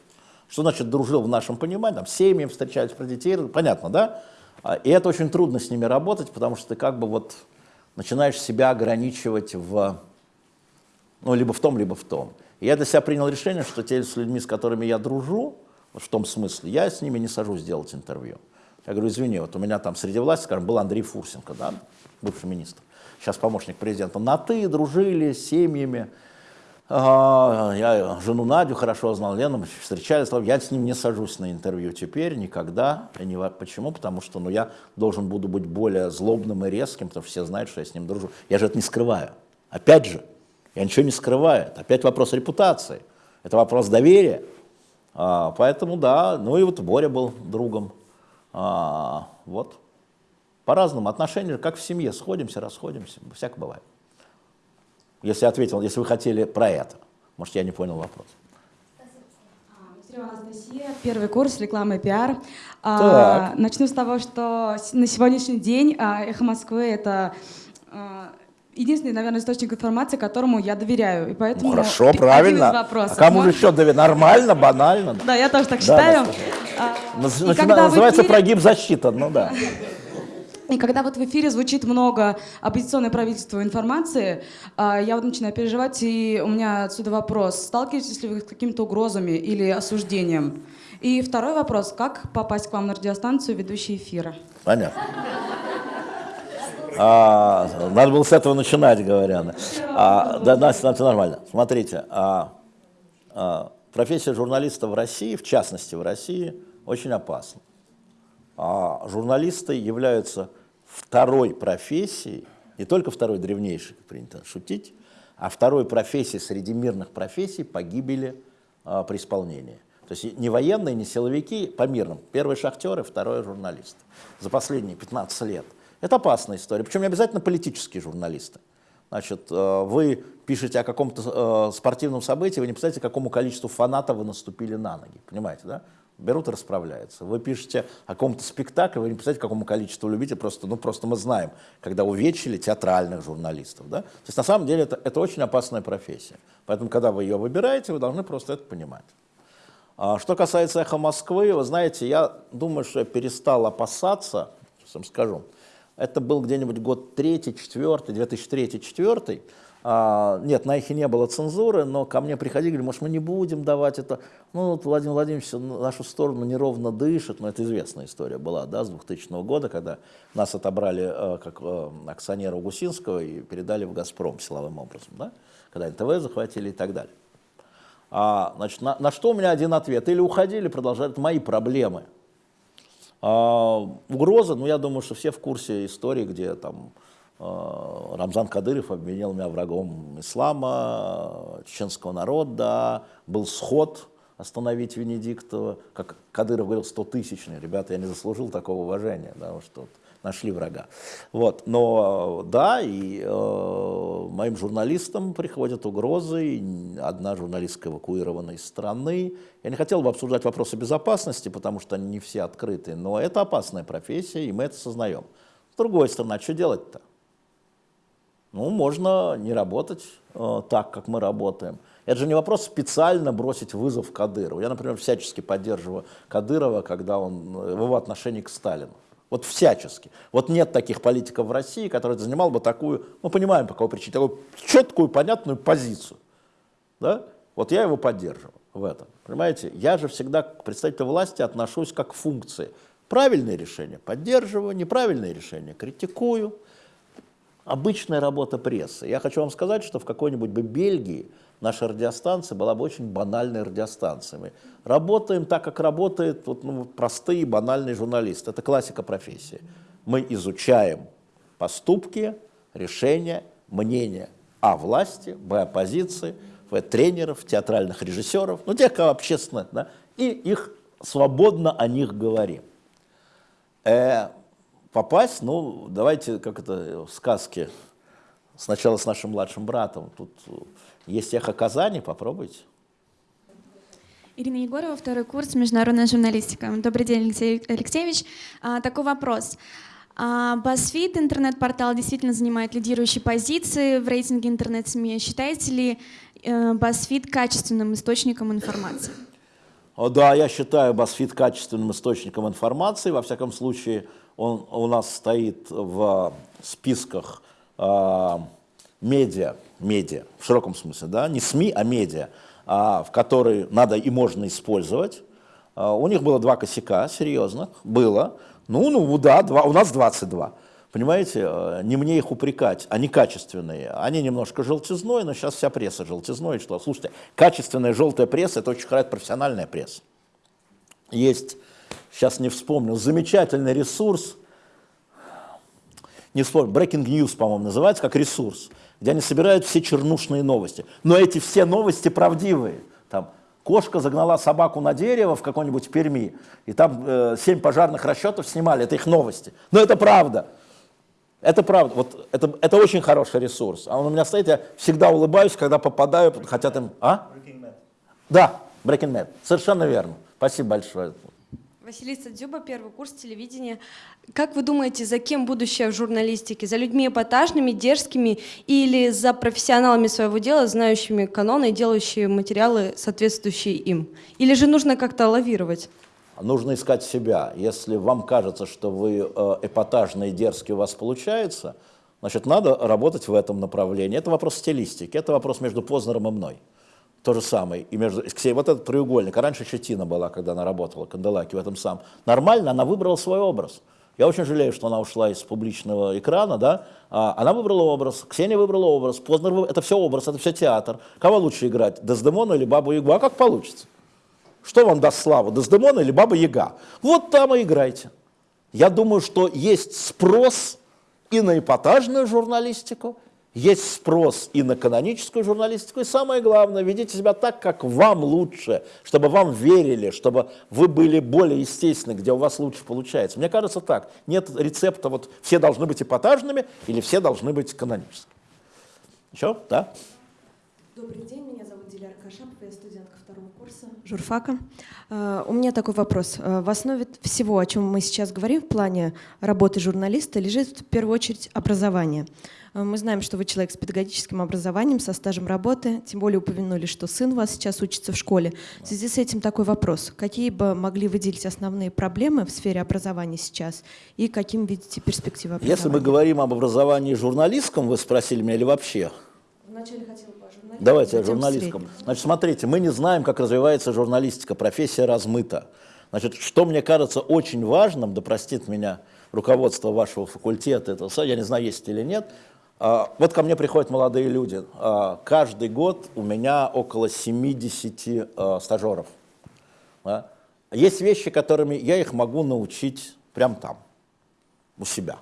Что значит дружил в нашем понимании? Там семьи встречались про детей, понятно, да? А, и это очень трудно с ними работать, потому что ты как бы вот начинаешь себя ограничивать в, ну, либо в том, либо в том. Я для себя принял решение, что те с людьми, с которыми я дружу, в том смысле, я с ними не сажусь делать интервью. Я говорю, извини, вот у меня там среди власти, скажем, был Андрей Фурсенко, да, бывший министр, сейчас помощник президента, на «ты», дружили с семьями, я жену Надю хорошо знал, Лену встречались, я с ним не сажусь на интервью теперь, никогда. Почему? Потому что ну, я должен буду быть более злобным и резким, потому что все знают, что я с ним дружу. Я же это не скрываю. Опять же, я ничего не скрываю. Опять вопрос репутации. Это вопрос доверия. А, поэтому да, ну и вот Боря был другом. А, вот. По-разному. Отношения, как в семье, сходимся, расходимся, всяко бывает. Если ответил, если вы хотели про это. Может, я не понял вопрос. Анастасия, первый курс рекламы и пиар. А, начну с того, что на сегодняшний день а, «Эхо Москвы» — это а, единственный, наверное, источник информации, которому я доверяю. И поэтому ну, хорошо, правильно. А кому же еще доверять? Нормально, банально. Да, я тоже так считаю. А, называется прогиб защита, ну да. И когда вот в эфире звучит много оппозиционной правительства информации, а, я вот начинаю переживать, и у меня отсюда вопрос. Сталкиваетесь ли вы с какими-то угрозами или осуждением? И второй вопрос. Как попасть к вам на радиостанцию ведущий эфира? Понятно. А, надо было с этого начинать, говоря. А, да, Настя, это нормально. Смотрите, а, а, профессия журналиста в России, в частности в России, очень опасна. А журналисты являются второй профессии, не только второй древнейшей, принято шутить, а второй профессии среди мирных профессий погибели а, при исполнении. То есть не военные, не силовики, по мирным. Первые шахтеры, второй журналист. За последние 15 лет. Это опасная история. Причем не обязательно политические журналисты. Значит, э, вы пишете о каком-то э, спортивном событии, вы не представляете, какому количеству фанатов вы наступили на ноги. Понимаете, да? берут и расправляются. Вы пишете о каком-то спектакле, вы не представляете, какому количеству любите, просто, ну, просто мы знаем, когда увечили театральных журналистов. Да? То есть на самом деле это, это очень опасная профессия. Поэтому, когда вы ее выбираете, вы должны просто это понимать. А, что касается «Эхо Москвы», вы знаете, я думаю, что я перестал опасаться, сейчас вам скажу, это был где-нибудь год третий, четвертый, 2003-2004, а, нет, на эхе не было цензуры, но ко мне приходили, говорили, может, мы не будем давать это. Ну, вот Владимир Владимирович нашу сторону неровно дышит, но это известная история была, да, с 2000 года, когда нас отобрали э, как э, акционера Гусинского и передали в «Газпром» силовым образом, да, когда НТВ захватили и так далее. А, значит, на, на что у меня один ответ. Или уходили, продолжали, это мои проблемы. А, угроза, ну, я думаю, что все в курсе истории, где там Э, Рамзан Кадыров обвинил меня врагом ислама, чеченского народа, был сход остановить Венедиктова, как Кадыров говорил, 100 тысячный, ребята, я не заслужил такого уважения, да, что нашли врага. Вот, но да, и э, моим журналистам приходят угрозы, одна журналистка эвакуирована из страны. Я не хотел бы обсуждать вопросы безопасности, потому что они не все открыты, но это опасная профессия, и мы это сознаем. С другой стороны, а что делать-то? Ну, можно не работать э, так, как мы работаем. Это же не вопрос специально бросить вызов Кадырову. Я, например, всячески поддерживаю Кадырова, когда он в его отношении к Сталину. Вот всячески. Вот нет таких политиков в России, которые занимал бы такую, мы понимаем по какой причине, такую четкую, понятную позицию. Да? Вот я его поддерживаю в этом. Понимаете, я же всегда к представителю власти отношусь как к функции. Правильные решения поддерживаю, неправильные решения критикую обычная работа прессы. Я хочу вам сказать, что в какой-нибудь бы Бельгии наша радиостанция была бы очень банальной радиостанцией. Мы работаем так, как работают вот, ну, простые банальные журналисты. Это классика профессии. Мы изучаем поступки, решения, мнения о власти, б оппозиции, в тренеров, театральных режиссеров, ну тех, кого общественно, да, и их свободно о них говорим. Э, попасть, ну, давайте, как это в сказке, сначала с нашим младшим братом. Тут есть эхо Казани, попробуйте. Ирина Егорова, второй курс «Международная журналистика». Добрый день, Алексей Алексеевич. А, такой вопрос. А, BuzzFeed, интернет-портал, действительно занимает лидирующие позиции в рейтинге интернет-СМИ. Считаете ли э, BuzzFeed качественным источником информации? О, да, я считаю BuzzFeed качественным источником информации. Во всяком случае, он у нас стоит в списках э, медиа, медиа, в широком смысле, да, не СМИ, а медиа, э, в которые надо и можно использовать. А, У них было два косяка серьезных, было. Ну, ну да, два, у нас 22. Понимаете, э, не мне их упрекать, они качественные. Они немножко желтизной, но сейчас вся пресса желтизной. Что? Слушайте, качественная желтая пресса – это очень хорошая профессиональная пресса. Есть, сейчас не вспомню, замечательный ресурс, не вспомню, Breaking News, по-моему, называется, как ресурс, где они собирают все чернушные новости. Но эти все новости правдивые. Там кошка загнала собаку на дерево в какой-нибудь Перми, и там э, семь пожарных расчетов снимали, это их новости. Но это правда. Это правда. Вот это, это очень хороший ресурс. А он у меня стоит, я всегда улыбаюсь, когда попадаю, хотят им... А? Да, Breaking Bad. Совершенно верно. Спасибо большое. Василиса Дзюба, первый курс телевидения. Как вы думаете, за кем будущее в журналистике? За людьми эпатажными, дерзкими или за профессионалами своего дела, знающими каноны и делающими материалы, соответствующие им? Или же нужно как-то лавировать? Нужно искать себя. Если вам кажется, что вы э, эпатажный и дерзкий у вас получается, значит, надо работать в этом направлении. Это вопрос стилистики, это вопрос между Познером и мной. То же самое. И между, Ксения, вот этот треугольник, а раньше еще Тина была, когда она работала, Канделаки в этом самом. Нормально, она выбрала свой образ. Я очень жалею, что она ушла из публичного экрана, да. А, она выбрала образ, Ксения выбрала образ, Познер выбрал, это все образ, это все театр. Кого лучше играть, Дездемону или Бабу Ягу? А как получится? Что вам даст славу, Дездемона или Баба Яга? Вот там и играйте. Я думаю, что есть спрос и на эпатажную журналистику, есть спрос и на каноническую журналистику, и самое главное, ведите себя так, как вам лучше, чтобы вам верили, чтобы вы были более естественны, где у вас лучше получается. Мне кажется так, нет рецепта, вот все должны быть эпатажными или все должны быть каноническими. Еще? Да? Добрый день, меня зовут Диляра Кашапова, я студентка второго курса журфака. Э, У меня такой вопрос. Э, В основе всего, о чем мы сейчас говорим в плане работы журналиста, лежит в первую очередь образование. Э, Мы знаем, что вы человек с педагогическим образованием, со стажем работы, тем более упомянули, что сын у вас сейчас учится в школе. В связи с этим такой вопрос. Какие бы могли выделить основные проблемы в сфере образования сейчас и каким видите перспективы образования? Если мы говорим об образовании журналистском, вы спросили меня, или вообще? Вначале хотела бы о журналистике, Давайте о журналистском. Значит, смотрите, мы не знаем, как развивается журналистика, профессия размыта. Значит, что мне кажется очень важным, да простит меня руководство вашего факультета, это, я не знаю, есть или нет, вот ко мне приходят молодые люди. А, Каждый год у меня около 70 а, стажеров. Есть вещи, которыми я их могу научить прямо там, у себя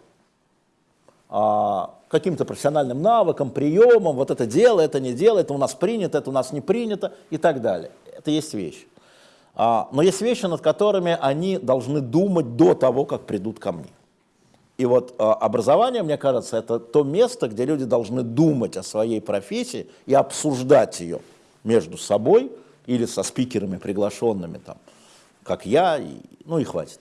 а, каким-то профессиональным навыкам, приемам, вот это дело, это не дело, это у нас принято, это у нас не принято и так далее. Это есть вещи. А, но есть вещи, над которыми они должны думать до того, как придут ко мне. И вот а, образование, мне кажется, это то место, где люди должны думать о своей профессии и обсуждать ее между собой или со спикерами приглашенными, там, как я, и, ну и хватит,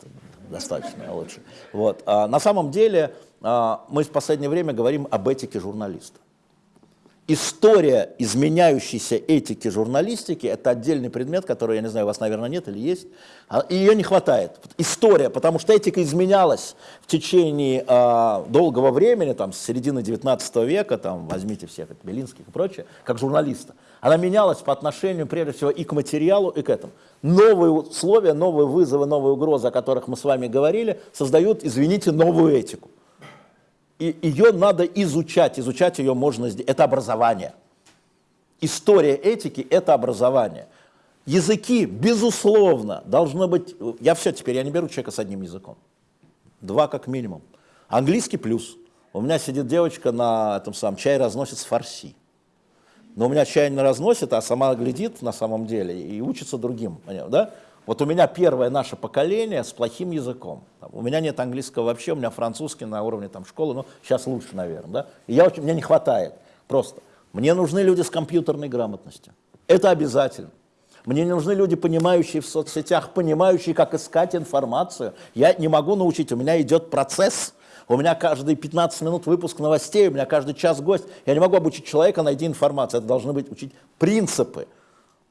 достаточно лучше. Вот. А, на самом деле а, мы в последнее время говорим об этике журналиста. История изменяющейся этики журналистики – это отдельный предмет, который, я не знаю, у вас, наверное, нет или есть. А, И ее не хватает. История, потому что этика изменялась в течение а, долгого времени, там, с середины 19 века, там, возьмите всех, это Белинских и прочее, как журналиста. Она менялась по отношению, прежде всего, и к материалу, и к этому. Новые условия, новые вызовы, новые угрозы, о которых мы с вами говорили, создают, извините, новую этику. И ее надо изучать, изучать ее можно. Это образование. История этики – это образование. Языки, безусловно, должно быть... Я все теперь, я не беру человека с одним языком. Два как минимум. Английский плюс. У меня сидит девочка на этом самом чай разносит с фарси. Но у меня чай не разносит, а сама глядит на самом деле и учится другим. Да? Вот у меня первое наше поколение с плохим языком. У меня нет английского вообще, у меня французский на уровне там, школы, ну, сейчас лучше, наверное. Да? И я очень, мне не хватает просто. Мне нужны люди с компьютерной грамотностью. Это обязательно. Мне не нужны люди, понимающие в соцсетях, понимающие, как искать информацию. Я не могу научить, у меня идет процесс. У меня каждые 15 минут выпуск новостей, у меня каждый час гость. Я не могу обучить человека найти информацию. Это должны быть учить принципы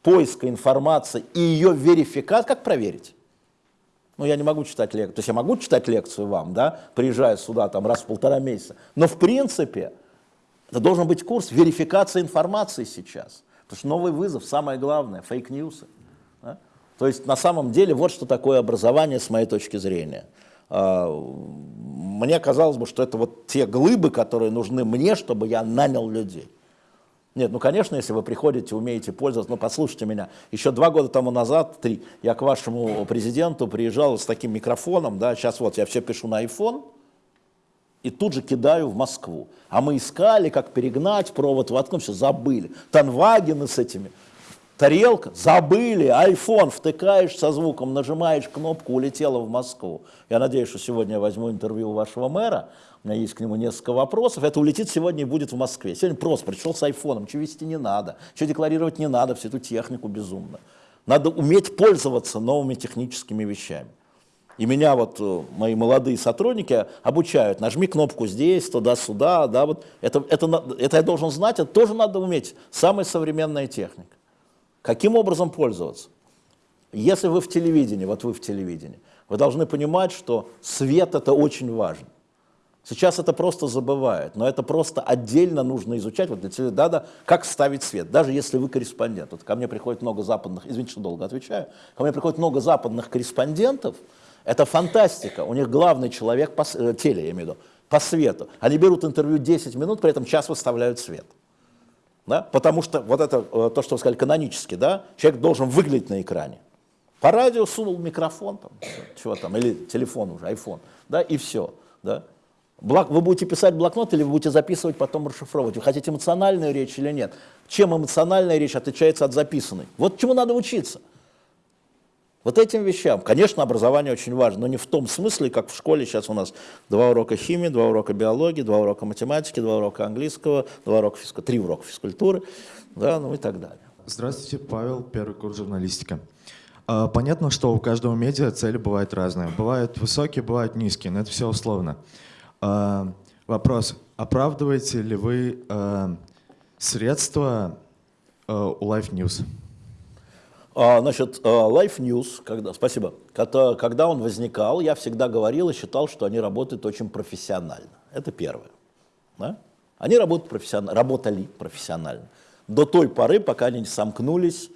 поиска информации и ее верификации. Как проверить? Ну, я не могу читать лекцию. То есть я могу читать лекцию вам, да, приезжая сюда там раз в полтора месяца. Но в принципе это должен быть курс верификации информации сейчас. Потому что новый вызов, самое главное, fake news ы. да. То есть на самом деле вот что такое образование с моей точки зрения. А, мне казалось бы, что это вот те глыбы, которые нужны мне, чтобы я нанял людей. Нет, ну, конечно, если вы приходите, умеете пользоваться, ну, послушайте меня, еще два года тому назад, три, я к вашему президенту приезжал с таким микрофоном, да, сейчас вот я все пишу на iPhone, и тут же кидаю в Москву. А мы искали, как перегнать провод, воткнуть, все забыли. Танвагены с этими, тарелка, забыли, iPhone, втыкаешь со звуком, нажимаешь кнопку, улетела в Москву. Я надеюсь, что сегодня я возьму интервью у вашего мэра, у меня есть к нему несколько вопросов, это улетит сегодня и будет в Москве. Сегодня просто пришел с айфоном, что вести не надо, что декларировать не надо, всю эту технику безумно. Надо уметь пользоваться новыми техническими вещами. И меня вот э, мои молодые сотрудники обучают, нажми кнопку здесь, туда-сюда, да, вот это, это, это я должен знать, это тоже надо уметь, самая современная техника. Каким образом пользоваться? Если вы в телевидении, вот вы в телевидении, вы должны понимать, что свет это очень важно. Сейчас это просто забывают, но это просто отдельно нужно изучать. Вот для тебя, да, да, как ставить свет, даже если вы корреспондент. Вот ко мне приходит много западных, извините, что долго отвечаю, ко мне приходит много западных корреспондентов, это фантастика. У них главный человек, по, э, теле, я имею в виду, по свету. Они берут интервью 10 минут, при этом час выставляют свет. Да? Потому что вот это, э, то, что вы сказали, канонически, да, человек должен выглядеть на экране. По радио сунул микрофон, там, чего там, или телефон уже, iPhone, да, и все. Да? Блок, вы будете писать блокнот или вы будете записывать, потом расшифровывать. Вы хотите эмоциональную речь или нет? Чем эмоциональная речь отличается от записанной? Вот чему надо учиться. Вот этим вещам. Конечно, образование очень важно, но не в том смысле, как в школе сейчас у нас два урока химии, два урока биологии, два урока математики, два урока английского, два урока физкультуры, три урока физкультуры, да, ну и так далее. Здравствуйте, Павел, первый курс журналистика. Понятно, что у каждого медиа цели бывают разные. Бывают высокие, бывают низкие, но это все условно. А, вопрос, оправдываете ли вы а, средства у Life News? А, значит, а, Life News, когда, спасибо, когда, он возникал, я всегда говорил и считал, что они работают очень профессионально. Это первое. Да? Они работают профессионально, работали профессионально. До той поры, пока они не сомкнулись,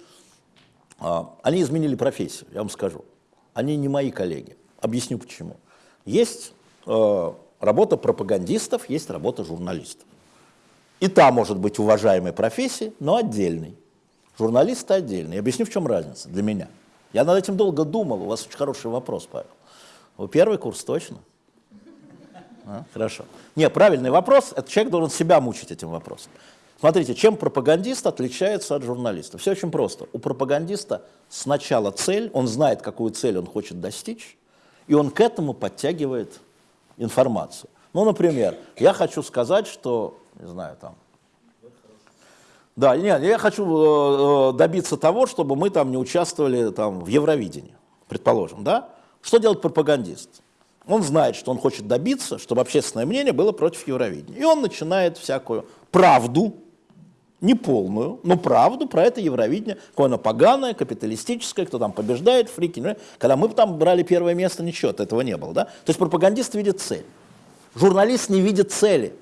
а, они изменили профессию, я вам скажу. Они не мои коллеги. Объясню почему. Есть работа пропагандистов, есть работа журналистов. И та может быть уважаемой профессией, но отдельной. Журналисты отдельно. Я объясню, в чем разница для меня. Я над этим долго думал. У вас очень хороший вопрос, Павел. Вы первый курс точно? А, хорошо. Не, правильный вопрос. Это человек должен себя мучить этим вопросом. Смотрите, чем пропагандист отличается от журналиста? Все очень просто. У пропагандиста сначала цель, он знает, какую цель он хочет достичь, и он к этому подтягивает информацию. Ну, например, я хочу сказать, что, не знаю, там, да, нет, я хочу э, э, добиться того, чтобы мы там не участвовали там, в Евровидении, предположим, да? Что делает пропагандист? Он знает, что он хочет добиться, чтобы общественное мнение было против Евровидения. И он начинает всякую правду, не полную, но правду про это Евровидение, какое оно поганое, капиталистическое, кто там побеждает, фрики. Когда мы там брали первое место, ничего этого не было. Да? То есть пропагандист видит цель. Журналист не видит цели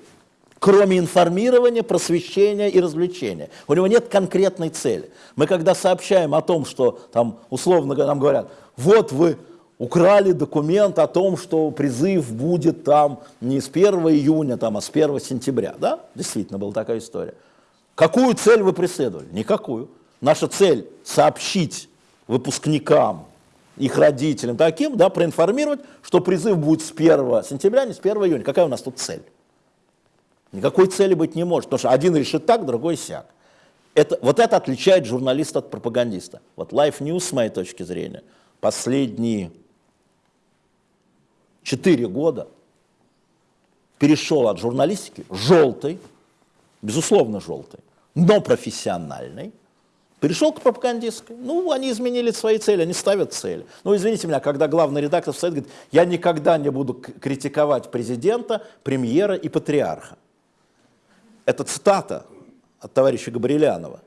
кроме информирования, просвещения и развлечения. У него нет конкретной цели. Мы когда сообщаем о том, что там условно нам говорят, вот вы украли документ о том, что призыв будет там не с 1 июня, там, а с 1 сентября. Да? Действительно была такая история. Какую цель вы преследовали? Никакую. Наша цель сообщить выпускникам, их родителям таким, да, проинформировать, что призыв будет с 1 сентября, не с 1 июня. Какая у нас тут цель? Никакой цели быть не может, потому что один решит так, другой сяк. Это, вот это отличает журналиста от пропагандиста. Вот Life News, с моей точки зрения, последние четыре года перешел от журналистики желтой, безусловно желтой, но профессиональной, перешел к пропагандистской. Ну, они изменили свои цели, они ставят цели. Ну, извините меня, когда главный редактор встает, говорит, я никогда не буду критиковать президента, премьера и патриарха. Это цитата от товарища Габрилянова.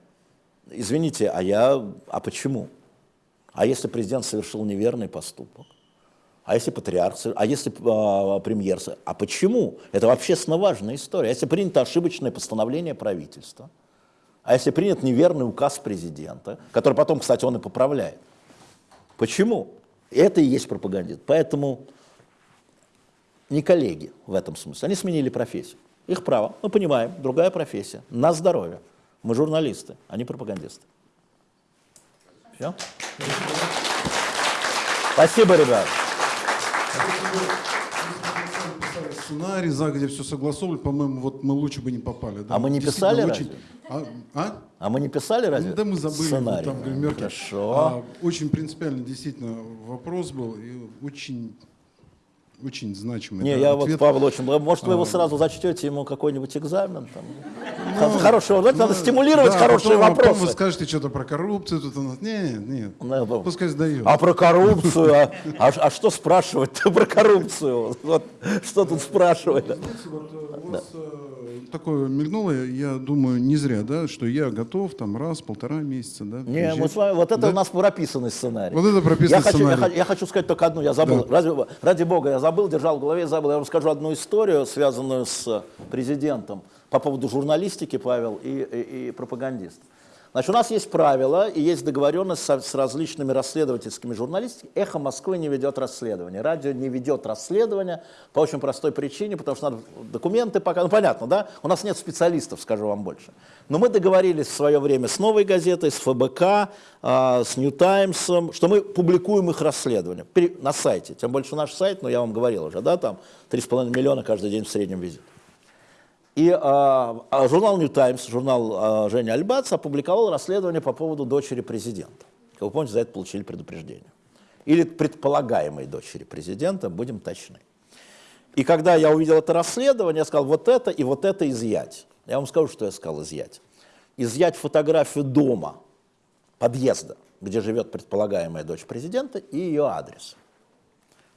Извините, а я, а почему? А если президент совершил неверный поступок? А если патриарх, а если э, премьер, а почему? Это общественно важная история. А если принято ошибочное постановление правительства, а если принят неверный указ президента, который потом, кстати, он и поправляет, Почему? Это и есть пропагандист. Поэтому не коллеги в этом смысле. Они сменили профессию. Их право. Мы понимаем, другая профессия. На здоровье. Мы журналисты, а не пропагандисты. Все? Спасибо, ребят. Сценарий, загодя все согласовывали, по-моему, вот мы лучше бы не попали. Да? А мы не писали очень... разве? А? а? А мы не писали разве? Ну, да мы забыли. Сценарий. Там, гримерки. Хорошо. А, очень принципиальный действительно вопрос был. И очень, очень значимый. Не, да, я вот ответ. Павел очень... Может, вы его А, сразу зачтете ему какой-нибудь экзамен? Там? Ну, Хороший, вот надо ну, стимулировать да, хорошие потом, а потом вопросы. вы скажете что-то про коррупцию. Тут у нас... Нет, нет. Пускай сдает. А про коррупцию? А, а, а что спрашивать-то про коррупцию? Вот, что тут спрашивать? У вас э, такое мелькнуло, я думаю, не зря, да, что я готов там раз, полтора месяца, да. Не, мы с вами, вот это Да? у нас прописанный сценарий. Вот это прописанный я я сценарий. хочу- Я, хочу сказать только одну, я забыл. Да. Разве, ради бога, я забыл, держал в голове, забыл. Я вам скажу одну историю, связанную с президентом по поводу журналистики, Павел, и, и, и пропагандистов. Значит, у нас есть правила и есть договоренность со- с, различными расследовательскими журналистами. Эхо Москвы не ведет расследование. Радио не ведет расследование по очень простой причине, потому что надо документы пока. Ну, понятно, да? У нас нет специалистов, скажу вам больше. Но мы договорились в свое время с «Новой газетой», с ФБК, а, с «Нью Таймсом», что мы публикуем их расследования Пере- на сайте. Тем больше наш сайт, ну, я вам говорил уже, да, там 3,5 миллиона каждый день в среднем визит. И а, журнал New Times, журнал а, Жени Альбац опубликовал расследование по поводу дочери президента. Как вы помните, за это получили предупреждение. Или предполагаемой дочери президента, будем точны. И когда я увидел это расследование, я сказал, вот это и вот это изъять. Я вам скажу, что я сказал изъять. Изъять фотографию дома, подъезда, где живет предполагаемая дочь президента, и ее адрес.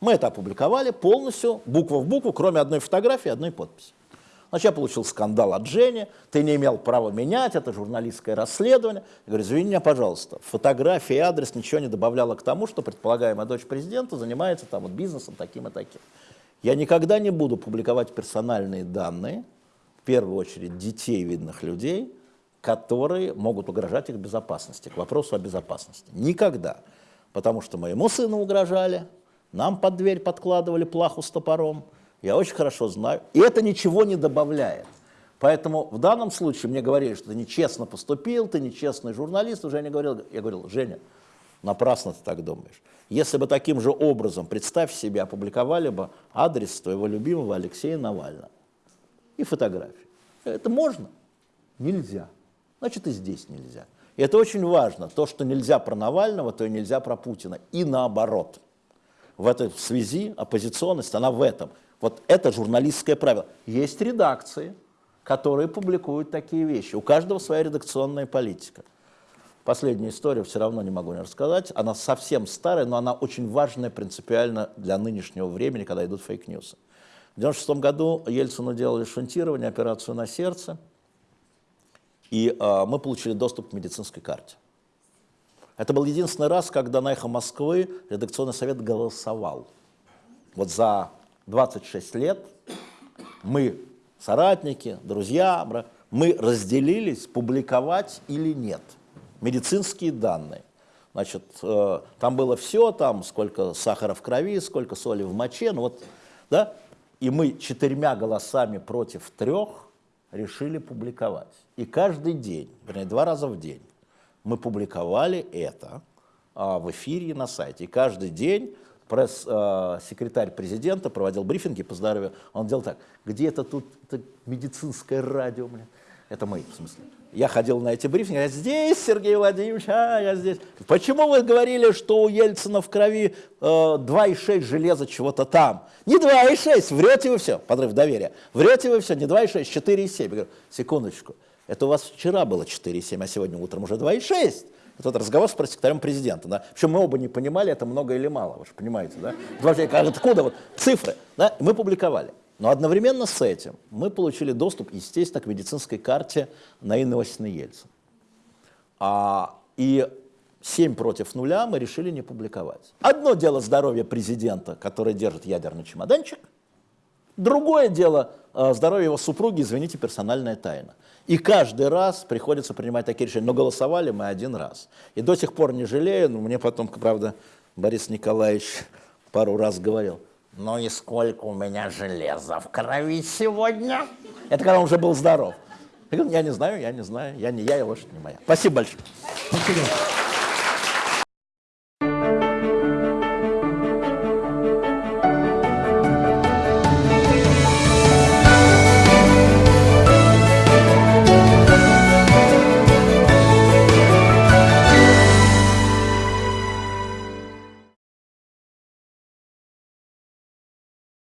Мы это опубликовали полностью, буква в букву, кроме одной фотографии и одной подписи. Я получил скандал от Жени, ты не имел права менять, это журналистское расследование. Я говорю, извини меня, пожалуйста, фотография и адрес ничего не добавляла к тому, что предполагаемая дочь президента занимается там вот бизнесом таким и таким. Я никогда не буду публиковать персональные данные, в первую очередь детей видных людей, которые могут угрожать их безопасности, к вопросу о безопасности. Никогда. Потому что моему сыну угрожали, нам под дверь подкладывали плаху с топором, я очень хорошо знаю. И это ничего не добавляет. Поэтому в данном случае мне говорили, что ты нечестно поступил, ты нечестный журналист. Уже я говорил, я говорил, Женя, напрасно ты так думаешь. Если бы таким же образом, представь себе, опубликовали бы адрес твоего любимого Алексея Навального и фотографии. Это можно? Нельзя. Значит, и здесь нельзя. И это очень важно. То, что нельзя про Навального, то и нельзя про Путина. И наоборот. В этой связи оппозиционность, она в этом. Вот это журналистское правило. Есть редакции, которые публикуют такие вещи. У каждого своя редакционная политика. Последнюю историю все равно не могу не рассказать. Она совсем старая, но она очень важная принципиально для нынешнего времени, когда идут фейк-ньюсы. В 1996 году Ельцину делали шунтирование, операцию на сердце, и э, мы получили доступ к медицинской карте. Это был единственный раз, когда на «Эхо Москвы» редакционный совет голосовал. Вот за 26 лет мы, соратники, друзья, мы разделились, публиковать или нет медицинские данные. Значит, э, там было все, там сколько сахара в крови, сколько соли в моче, ну вот, да, и мы четырьмя голосами против трех решили публиковать. И каждый день, вернее, два раза в день мы публиковали это а, в эфире на сайте. И каждый день пресс-секретарь президента проводил брифинги по здоровью. Он делал так, где это тут это медицинское радио, блин. Это мы, в смысле. Я ходил на эти брифинги, я здесь, Сергей Владимирович, а я здесь. Почему вы говорили, что у Ельцина в крови э, 2,6 железа чего-то там? Не 2,6, врете вы все, подрыв доверия. Врете вы все, не 2,6, 4,7. Я говорю, секундочку, это у вас вчера было 4,7, а сегодня утром уже 2,6. Это вот разговор с пресс-секретарем президента. Да? Причем мы оба не понимали, это много или мало, вы же понимаете, да? Вообще, откуда вот цифры? Да? Мы публиковали. Но одновременно с этим мы получили доступ, естественно, к медицинской карте Наины Васильевны Ельцин. А, и 7 против нуля мы решили не публиковать. Одно дело здоровье президента, который держит ядерный чемоданчик, другое дело э, здоровье его супруги, извините, персональная тайна. И каждый раз приходится принимать такие решения. Но голосовали мы один раз. И до сих пор не жалею, но мне потом, правда, Борис Николаевич пару раз говорил, ну и сколько у меня железа в крови сегодня? Это когда он уже был здоров. Я говорю, я не знаю, я не знаю, я не я, и лошадь не моя. Спасибо большое. Спасибо.